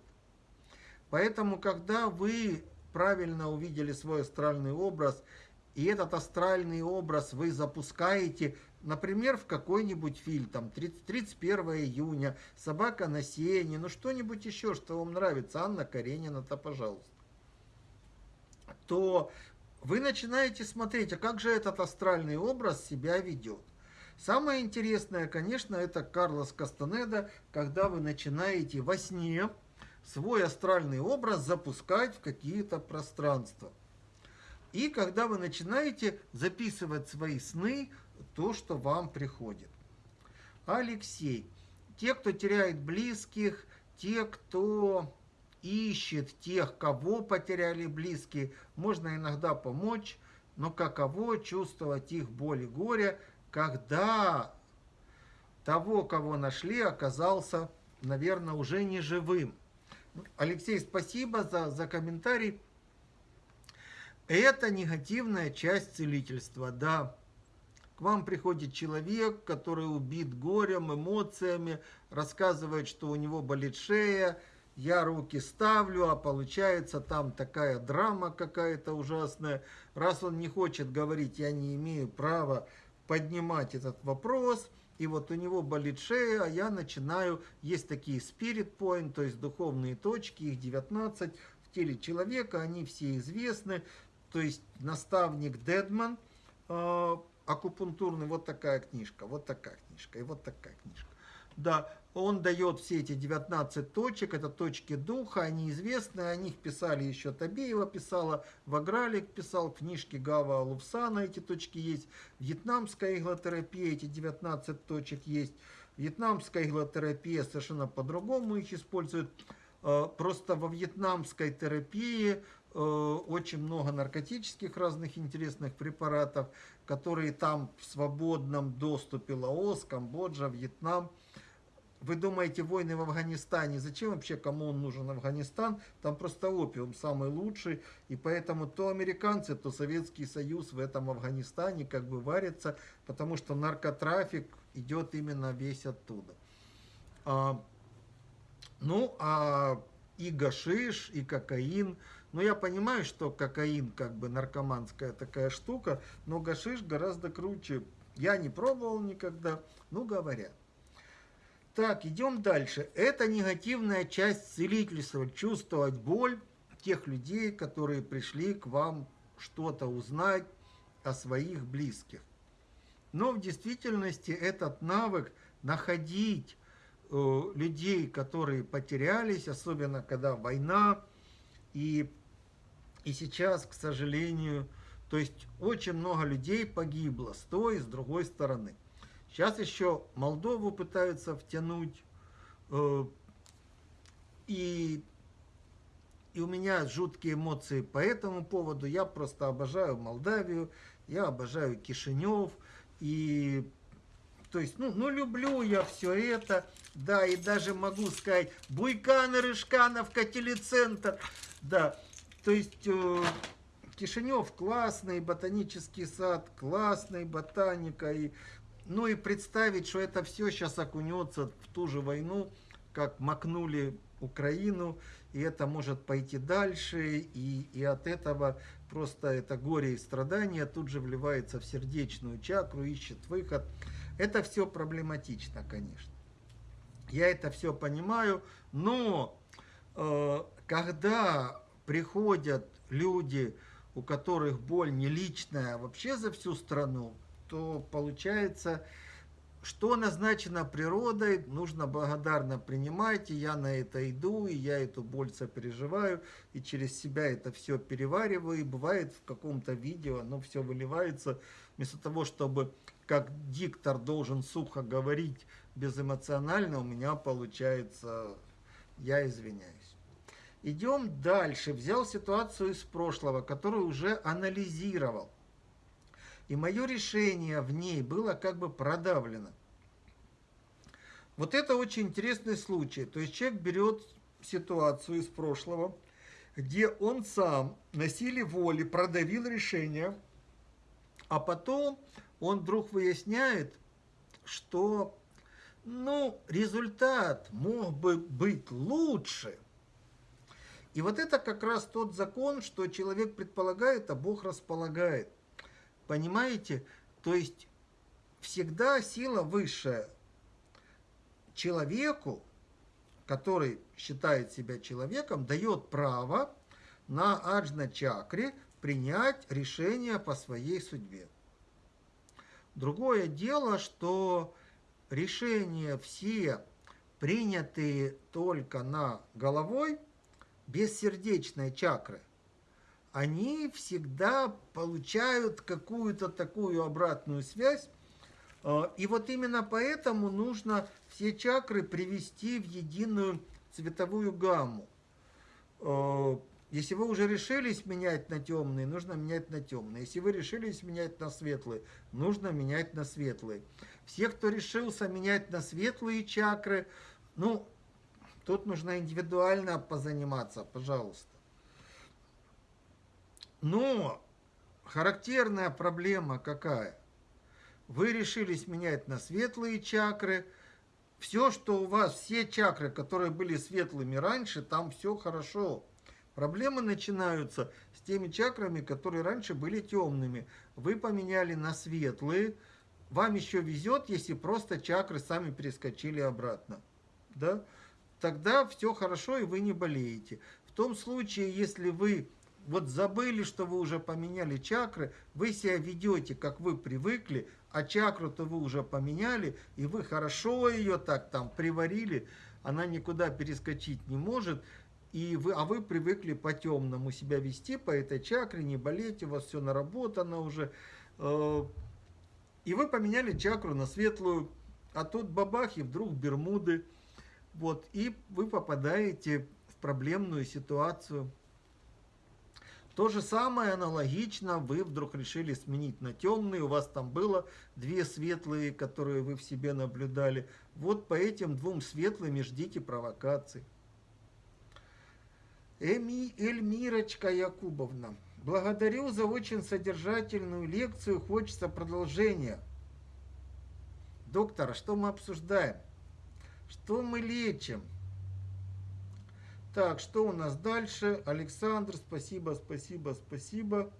Поэтому, когда вы правильно увидели свой астральный образ, и этот астральный образ вы запускаете Например, в какой-нибудь фильм, там, 30, 31 июня, «Собака на сене», ну что-нибудь еще, что вам нравится, Анна Каренина-то, пожалуйста. То вы начинаете смотреть, а как же этот астральный образ себя ведет. Самое интересное, конечно, это Карлос Кастанеда, когда вы начинаете во сне свой астральный образ запускать в какие-то пространства. И когда вы начинаете записывать свои сны, то, что вам приходит. Алексей. Те, кто теряет близких, те, кто ищет тех, кого потеряли близкие, можно иногда помочь, но каково чувствовать их боль и горе, когда того, кого нашли, оказался, наверное, уже не живым. Алексей, спасибо за, за комментарий. Это негативная часть целительства, да. К вам приходит человек, который убит горем, эмоциями, рассказывает, что у него болит шея, я руки ставлю, а получается там такая драма какая-то ужасная. Раз он не хочет говорить, я не имею права поднимать этот вопрос, и вот у него болит шея, а я начинаю, есть такие spirit point, то есть духовные точки, их 19 в теле человека, они все известны, то есть наставник Дедман, э, акупунктурный, вот такая книжка, вот такая книжка и вот такая книжка. Да, он дает все эти 19 точек, это точки духа, они известны, о них писали еще Табеева писала, Вагралик писал, книжки Гава Лупсана эти точки есть, вьетнамская иглотерапия, эти 19 точек есть, вьетнамская иглотерапия совершенно по-другому их используют, э, просто во вьетнамской терапии э, очень много наркотических разных интересных препаратов, которые там в свободном доступе Лаос, Камбоджа, Вьетнам, вы думаете, войны в Афганистане, зачем вообще кому он нужен Афганистан? Там просто опиум самый лучший, и поэтому то американцы, то Советский Союз в этом Афганистане как бы варятся, потому что наркотрафик идет именно весь оттуда. А, ну, а и гашиш, и кокаин. Но я понимаю, что кокаин как бы наркоманская такая штука, но гашиш гораздо круче. Я не пробовал никогда, ну говорят. Так, идем дальше. Это негативная часть целительства. Чувствовать боль тех людей, которые пришли к вам что-то узнать о своих близких. Но в действительности этот навык находить э, людей, которые потерялись, особенно когда война, и, и сейчас, к сожалению, то есть очень много людей погибло с той и с другой стороны. Сейчас еще Молдову пытаются втянуть. Э, и, и у меня жуткие эмоции по этому поводу. Я просто обожаю Молдавию, я обожаю Кишинев. И то есть, ну, ну, люблю я все это, да, и даже могу сказать, Буйкан, Рыжкановка, телецентр, да, то есть, э, Кишинев классный, ботанический сад классный, ботаника, и ну и представить, что это все сейчас окунется в ту же войну, как макнули Украину, и это может пойти дальше, и, и от этого просто это горе и страдания тут же вливается в сердечную чакру, ищет выход. Это все проблематично, конечно. Я это все понимаю, но э, когда приходят люди, у которых боль не личная, а вообще за всю страну, то получается, что назначено природой, нужно благодарно принимать, и я на это иду, и я эту боль сопереживаю, и через себя это все перевариваю, и бывает в каком-то видео оно все выливается, вместо того, чтобы как диктор должен сухо говорить безэмоционально, у меня получается, я извиняюсь. Идем дальше. Взял ситуацию из прошлого, которую уже анализировал. И мое решение в ней было как бы продавлено. Вот это очень интересный случай. То есть человек берет ситуацию из прошлого, где он сам на силе воли продавил решение, а потом он вдруг выясняет, что ну, результат мог бы быть лучше. И вот это как раз тот закон, что человек предполагает, а Бог располагает. Понимаете? То есть всегда сила высшая человеку, который считает себя человеком, дает право на аджна-чакре принять решение по своей судьбе. Другое дело, что решения все принятые только на головой, без сердечной чакры – они всегда получают какую-то такую обратную связь. А, и вот именно поэтому нужно все чакры привести в единую цветовую гамму. А, если вы уже решились менять на темные, нужно менять на темные. Если вы решились менять на светлые, нужно менять на светлые. Все, кто решился менять на светлые чакры, ну, тут нужно индивидуально позаниматься, пожалуйста. Но характерная проблема какая? Вы решились менять на светлые чакры. Все, что у вас, все чакры, которые были светлыми раньше, там все хорошо. Проблемы начинаются с теми чакрами, которые раньше были темными. Вы поменяли на светлые. Вам еще везет, если просто чакры сами перескочили обратно. Да? Тогда все хорошо, и вы не болеете. В том случае, если вы вот забыли, что вы уже поменяли чакры, вы себя ведете, как вы привыкли, а чакру-то вы уже поменяли, и вы хорошо ее так там приварили, она никуда перескочить не может, и вы, а вы привыкли по-темному себя вести по этой чакре, не болеть, у вас все наработано уже. Э, и вы поменяли чакру на светлую, а тут бабах, и вдруг Бермуды. Вот, и вы попадаете в проблемную ситуацию. То же самое аналогично, вы вдруг решили сменить на темный, у вас там было две светлые, которые вы в себе наблюдали. Вот по этим двум светлым и ждите провокаций. Эми, Эльмирочка Якубовна, благодарю за очень содержательную лекцию, хочется продолжения. Доктор, а что мы обсуждаем? Что мы лечим? Так, что у нас дальше? Александр, спасибо, спасибо, спасибо.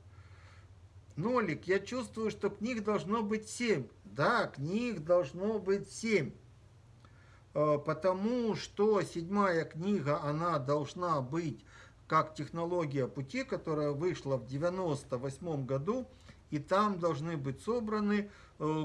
Нолик, я чувствую, что книг должно быть 7. Да, книг должно быть 7. А, потому что седьмая книга, она должна быть как технология пути, которая вышла в 98 году. И там должны быть собраны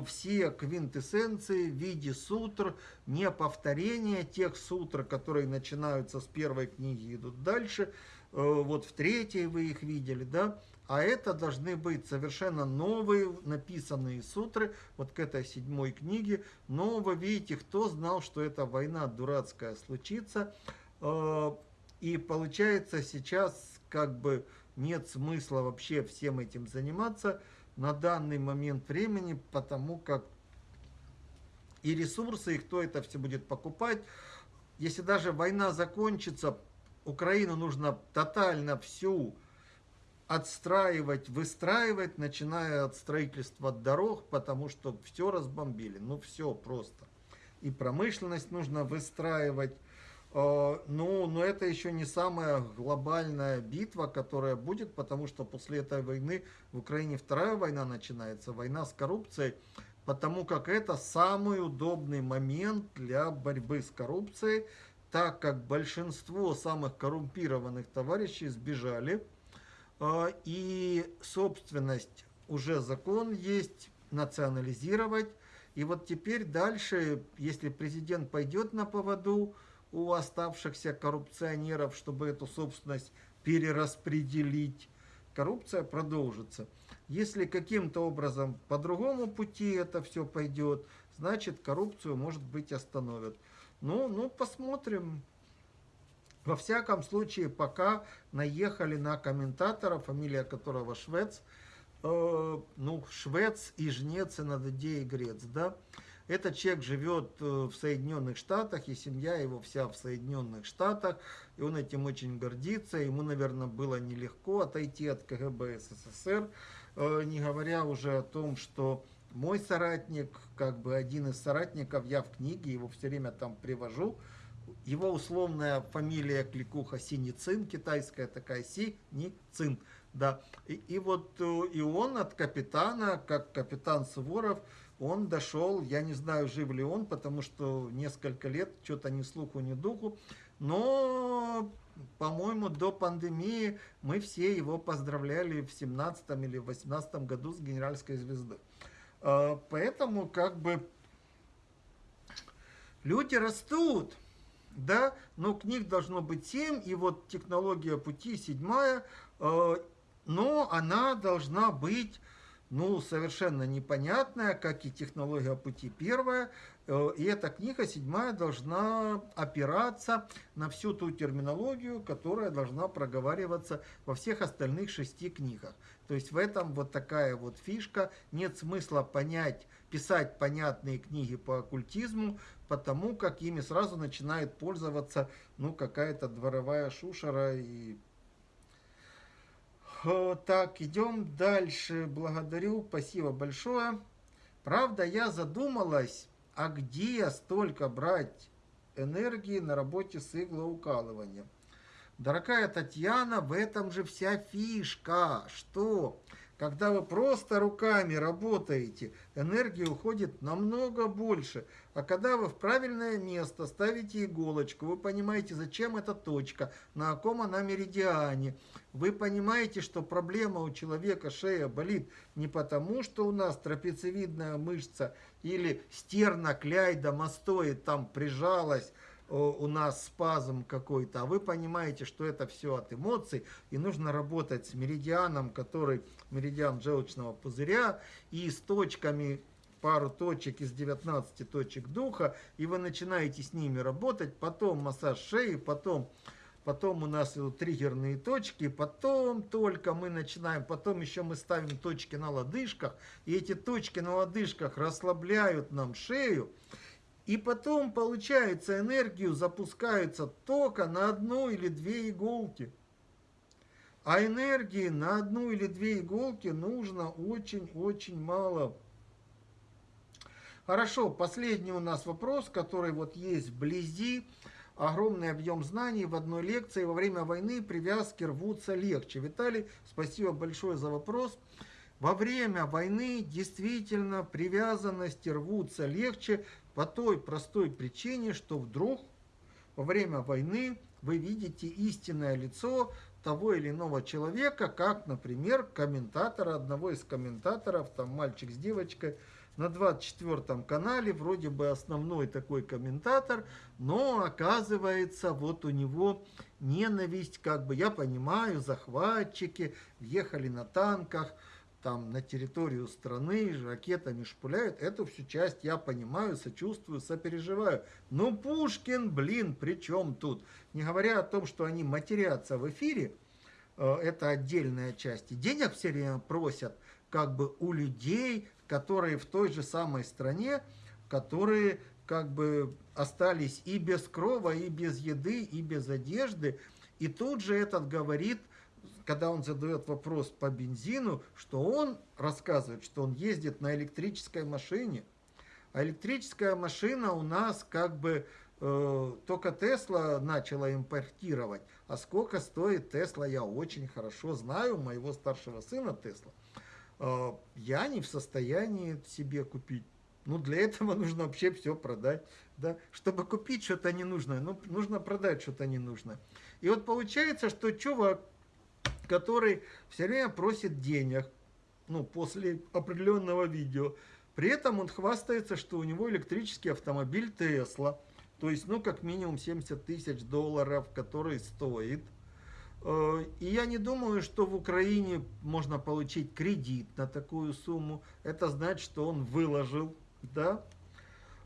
все квинтэссенции в виде сутр, не повторение тех сутр, которые начинаются с первой книги, идут дальше. Э, вот в третьей вы их видели, да? А это должны быть совершенно новые написанные сутры, вот к этой седьмой книге. Но вы видите, кто знал, что эта война дурацкая случится. Э, и получается сейчас как бы нет смысла вообще всем этим заниматься на данный момент времени, потому как и ресурсы, и кто это все будет покупать. Если даже война закончится, Украину нужно тотально всю отстраивать, выстраивать, начиная от строительства дорог, потому что все разбомбили. Ну, все просто. И промышленность нужно выстраивать, ну, но это еще не самая глобальная битва, которая будет, потому что после этой войны в Украине вторая война начинается, война с коррупцией, потому как это самый удобный момент для борьбы с коррупцией, так как большинство самых коррумпированных товарищей сбежали, а, и собственность уже закон есть, национализировать. И вот теперь дальше, если президент пойдет на поводу, у оставшихся коррупционеров, чтобы эту собственность перераспределить. Коррупция продолжится. Если каким-то образом по другому пути это все пойдет, значит коррупцию, может быть, остановят. Ну, ну, посмотрим. Во всяком случае, пока наехали на комментатора, фамилия которого Швец, э, ну, Швец и Жнец, и Нададей, и Грец, да, этот человек живет э, в Соединенных Штатах, и семья его вся в Соединенных Штатах, и он этим очень гордится. Ему, наверное, было нелегко отойти от КГБ СССР, э, не говоря уже о том, что мой соратник, как бы один из соратников, я в книге его все время там привожу, его условная фамилия Кликуха Синицин, китайская такая Синицин, да. И, и вот э, и он от капитана, как капитан Суворов, он дошел, я не знаю, жив ли он, потому что несколько лет, что-то ни слуху, ни духу, но, по-моему, до пандемии мы все его поздравляли в 17 или 18 году с генеральской звезды. А, поэтому, как бы, люди растут, да, но книг должно быть 7, и вот технология пути седьмая, а, но она должна быть ну, совершенно непонятная, как и технология пути первая. Э, и эта книга седьмая должна опираться на всю ту терминологию, которая должна проговариваться во всех остальных шести книгах. То есть в этом вот такая вот фишка. Нет смысла понять, писать понятные книги по оккультизму, потому как ими сразу начинает пользоваться ну, какая-то дворовая шушера и так, идем дальше. Благодарю, спасибо большое. Правда, я задумалась, а где столько брать энергии на работе с иглоукалыванием? Дорогая Татьяна, в этом же вся фишка. Что? Когда вы просто руками работаете, энергии уходит намного больше. А когда вы в правильное место ставите иголочку, вы понимаете, зачем эта точка, на каком она меридиане. Вы понимаете, что проблема у человека шея болит не потому, что у нас трапециевидная мышца или стерна кляйда мастоид там прижалась, у нас спазм какой-то, а вы понимаете, что это все от эмоций, и нужно работать с меридианом, который меридиан желчного пузыря, и с точками, пару точек из 19 точек духа, и вы начинаете с ними работать, потом массаж шеи, потом потом у нас идут триггерные точки, потом только мы начинаем, потом еще мы ставим точки на лодыжках, и эти точки на лодыжках расслабляют нам шею, и потом, получается, энергию запускается только на одну или две иголки. А энергии на одну или две иголки нужно очень-очень мало. Хорошо, последний у нас вопрос, который вот есть вблизи. Огромный объем знаний в одной лекции. Во время войны привязки рвутся легче. Виталий, спасибо большое за вопрос. Во время войны действительно привязанности рвутся легче по той простой причине, что вдруг во время войны вы видите истинное лицо того или иного человека, как, например, комментатора, одного из комментаторов, там мальчик с девочкой, на 24 канале, вроде бы основной такой комментатор, но оказывается, вот у него ненависть, как бы, я понимаю, захватчики въехали на танках, там на территорию страны ракетами шпуляют, эту всю часть я понимаю, сочувствую, сопереживаю. Но Пушкин, блин, при чем тут? Не говоря о том, что они матерятся в эфире, э, это отдельная часть. И денег все время просят как бы у людей, которые в той же самой стране, которые как бы остались и без крова, и без еды, и без одежды. И тут же этот говорит, когда он задает вопрос по бензину, что он рассказывает, что он ездит на электрической машине. А электрическая машина у нас как бы э, только Тесла начала импортировать. А сколько стоит Тесла, я очень хорошо знаю, моего старшего сына Тесла. Э, я не в состоянии себе купить. Ну, для этого нужно вообще все продать. Да? Чтобы купить что-то ненужное, ну, нужно продать что-то ненужное. И вот получается, что чувак, который все время просит денег, ну, после определенного видео, при этом он хвастается, что у него электрический автомобиль Тесла, то есть, ну, как минимум 70 тысяч долларов, который стоит – Э, и я не думаю, что в Украине можно получить кредит на такую сумму. Это значит, что он выложил, да.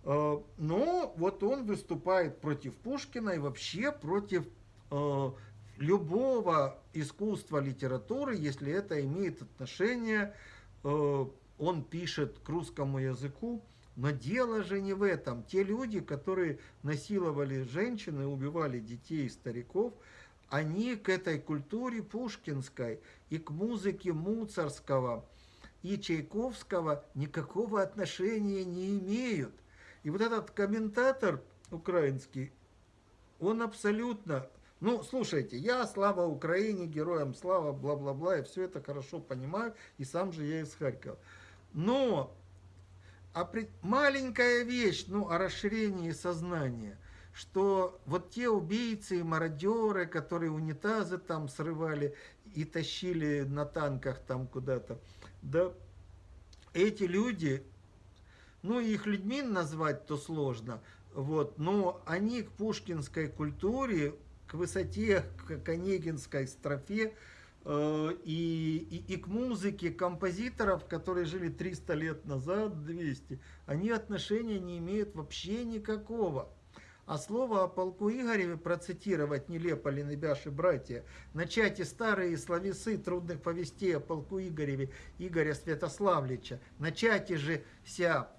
Э, но вот он выступает против Пушкина и вообще против э, любого искусства, литературы, если это имеет отношение, он пишет к русскому языку. Но дело же не в этом. Те люди, которые насиловали женщин и убивали детей и стариков, они к этой культуре пушкинской и к музыке Муцарского и Чайковского никакого отношения не имеют. И вот этот комментатор украинский, он абсолютно... Ну, слушайте, я слава Украине, героям слава, бла-бла-бла, и все это хорошо понимаю, и сам же я из Харькова. Но а при... маленькая вещь, ну, о расширении сознания – что вот те убийцы и мародеры, которые унитазы там срывали и тащили на танках там куда-то, да, эти люди, ну, их людьми назвать то сложно, вот, но они к пушкинской культуре, к высоте, к онегинской строфе, э, и, и, и к музыке композиторов, которые жили 300 лет назад, 200, они отношения не имеют вообще никакого. А слово о полку Игореве процитировать нелепо ли небяши братья, начать и старые словесы трудных повестей о полку Игореве Игоря Святославлича, начать же ся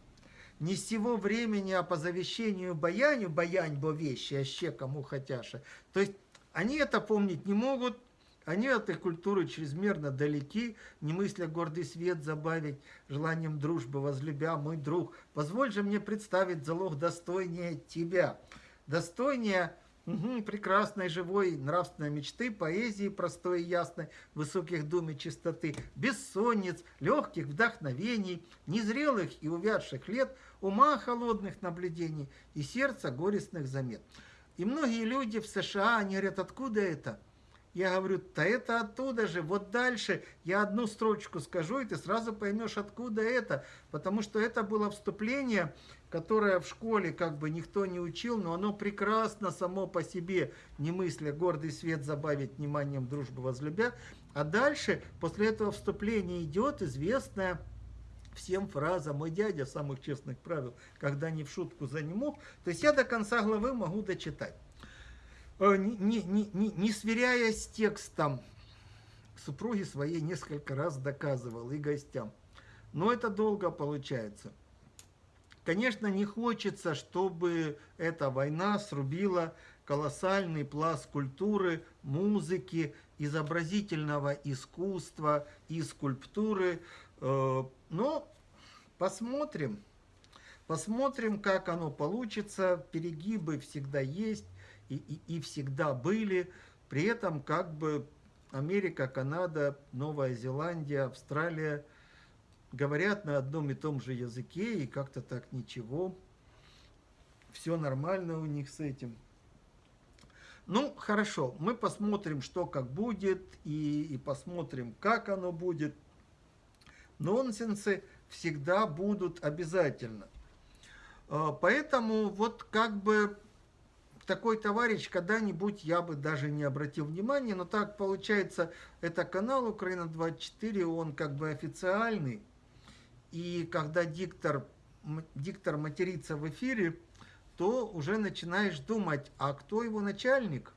не сего времени, а по завещению баяню, баянь бо вещи, а ще кому хотяша. То есть они это помнить не могут, они от этой культуры чрезмерно далеки, не мысля гордый свет забавить, желанием дружбы возлюбя, мой друг. Позволь же мне представить залог достойнее тебя, достойнее угу, прекрасной, живой, нравственной мечты, поэзии простой и ясной, высоких дум и чистоты, бессонниц, легких вдохновений, незрелых и увядших лет, ума холодных наблюдений и сердца горестных замет. И многие люди в США, они говорят, откуда это? Я говорю, да это оттуда же, вот дальше я одну строчку скажу, и ты сразу поймешь, откуда это. Потому что это было вступление, которое в школе как бы никто не учил, но оно прекрасно само по себе, не мысля гордый свет забавить вниманием дружбы возлюбя. А дальше, после этого вступления идет известная всем фраза «Мой дядя самых честных правил, когда не в шутку за мог». То есть я до конца главы могу дочитать. Э, не, не, не, не сверяя с текстом, супруги своей несколько раз доказывал и гостям. Но это долго получается. Конечно, не хочется, чтобы эта война срубила колоссальный пласт культуры, музыки, изобразительного искусства и скульптуры. Э, но посмотрим. Посмотрим, как оно получится. Перегибы всегда есть и, и, и всегда были. При этом как бы Америка, Канада, Новая Зеландия, Австралия – говорят на одном и том же языке, и как-то так ничего. Все нормально у них с этим. Ну, хорошо, мы посмотрим, что как будет, и, и посмотрим, как оно будет. Нонсенсы всегда будут обязательно. А, поэтому вот как бы такой товарищ когда-нибудь я бы даже не обратил внимания, но так получается, это канал Украина-24, он как бы официальный, и когда диктор, диктор матерится в эфире, то уже начинаешь думать, а кто его начальник?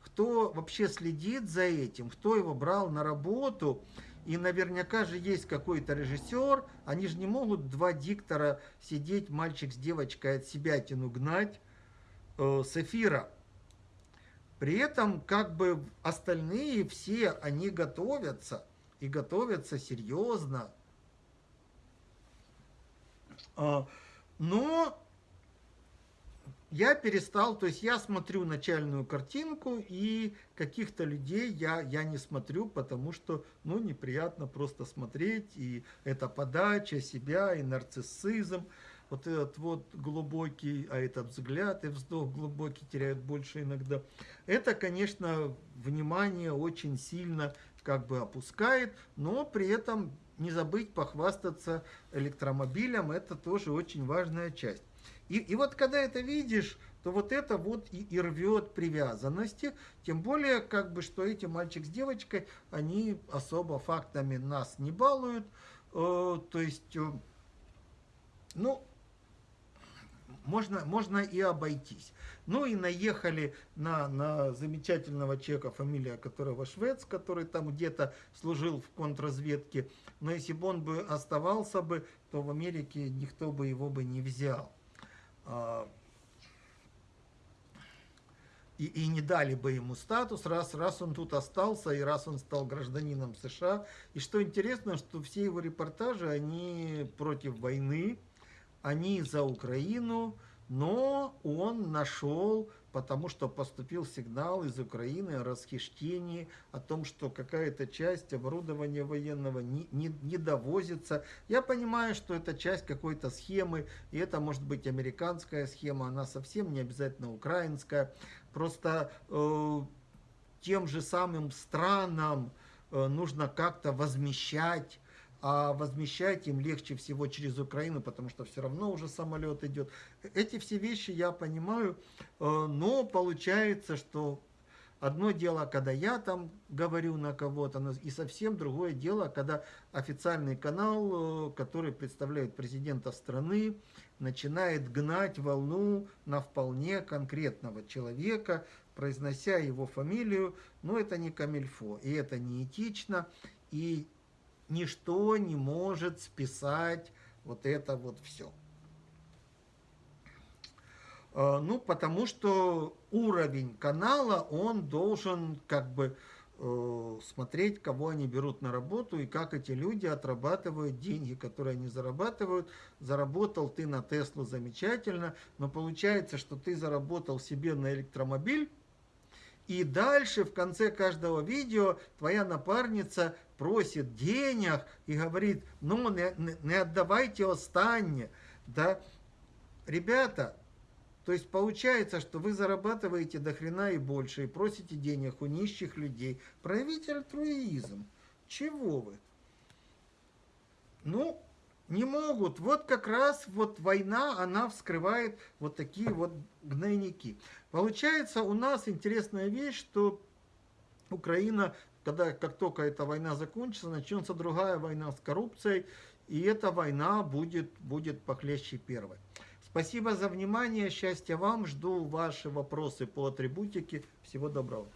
Кто вообще следит за этим? Кто его брал на работу? И наверняка же есть какой-то режиссер. Они же не могут два диктора сидеть, мальчик с девочкой от себя тяну гнать с эфира. При этом как бы остальные все, они готовятся. И готовятся серьезно. А, но я перестал, то есть я смотрю начальную картинку, и каких-то людей я, я не смотрю, потому что, ну, неприятно просто смотреть, и это подача себя, и нарциссизм, вот этот вот глубокий, а этот взгляд и вздох глубокий теряют больше иногда. Это, конечно, внимание очень сильно как бы опускает, но при этом не забыть похвастаться электромобилем, это тоже очень важная часть. И, и вот когда это видишь, то вот это вот и, и рвет привязанности, тем более, как бы, что эти мальчик с девочкой, они особо фактами нас не балуют, э, то есть, э, ну, можно, можно и обойтись. Ну и наехали на, на замечательного человека, фамилия которого Швец, который там где-то служил в контрразведке. Но если бы он бы оставался бы, то в Америке никто бы его бы не взял. А, и, и не дали бы ему статус, раз, раз он тут остался, и раз он стал гражданином США. И что интересно, что все его репортажи, они против войны, они за Украину, но он нашел, потому что поступил сигнал из Украины о расхищении, о том, что какая-то часть оборудования военного не, не, не довозится. Я понимаю, что это часть какой-то схемы, и это может быть американская схема, она совсем не обязательно украинская. Просто э, тем же самым странам э, нужно как-то возмещать а возмещать им легче всего через Украину, потому что все равно уже самолет идет. Эти все вещи я понимаю, э, но получается, что одно дело, когда я там говорю на кого-то, и совсем другое дело, когда официальный канал, э, который представляет президента страны, начинает гнать волну на вполне конкретного человека, произнося его фамилию, но это не камильфо, и это не этично, и ничто не может списать вот это вот все. А, ну, потому что уровень канала, он должен как бы э, смотреть, кого они берут на работу и как эти люди отрабатывают деньги, которые они зарабатывают. Заработал ты на Теслу замечательно, но получается, что ты заработал себе на электромобиль, и дальше в конце каждого видео твоя напарница просит денег и говорит, ну не, не отдавайте останнє. Да? Ребята, то есть получается, что вы зарабатываете до хрена и больше, и просите денег у нищих людей. Проявите альтруизм. Чего вы? Ну, не могут. Вот как раз вот война, она вскрывает вот такие вот гнойники. Получается, у нас интересная вещь, что Украина, когда как только эта война закончится, начнется другая война с коррупцией, и эта война будет, будет похлеще первой. Спасибо за внимание, счастья вам, жду ваши вопросы по атрибутике. Всего доброго.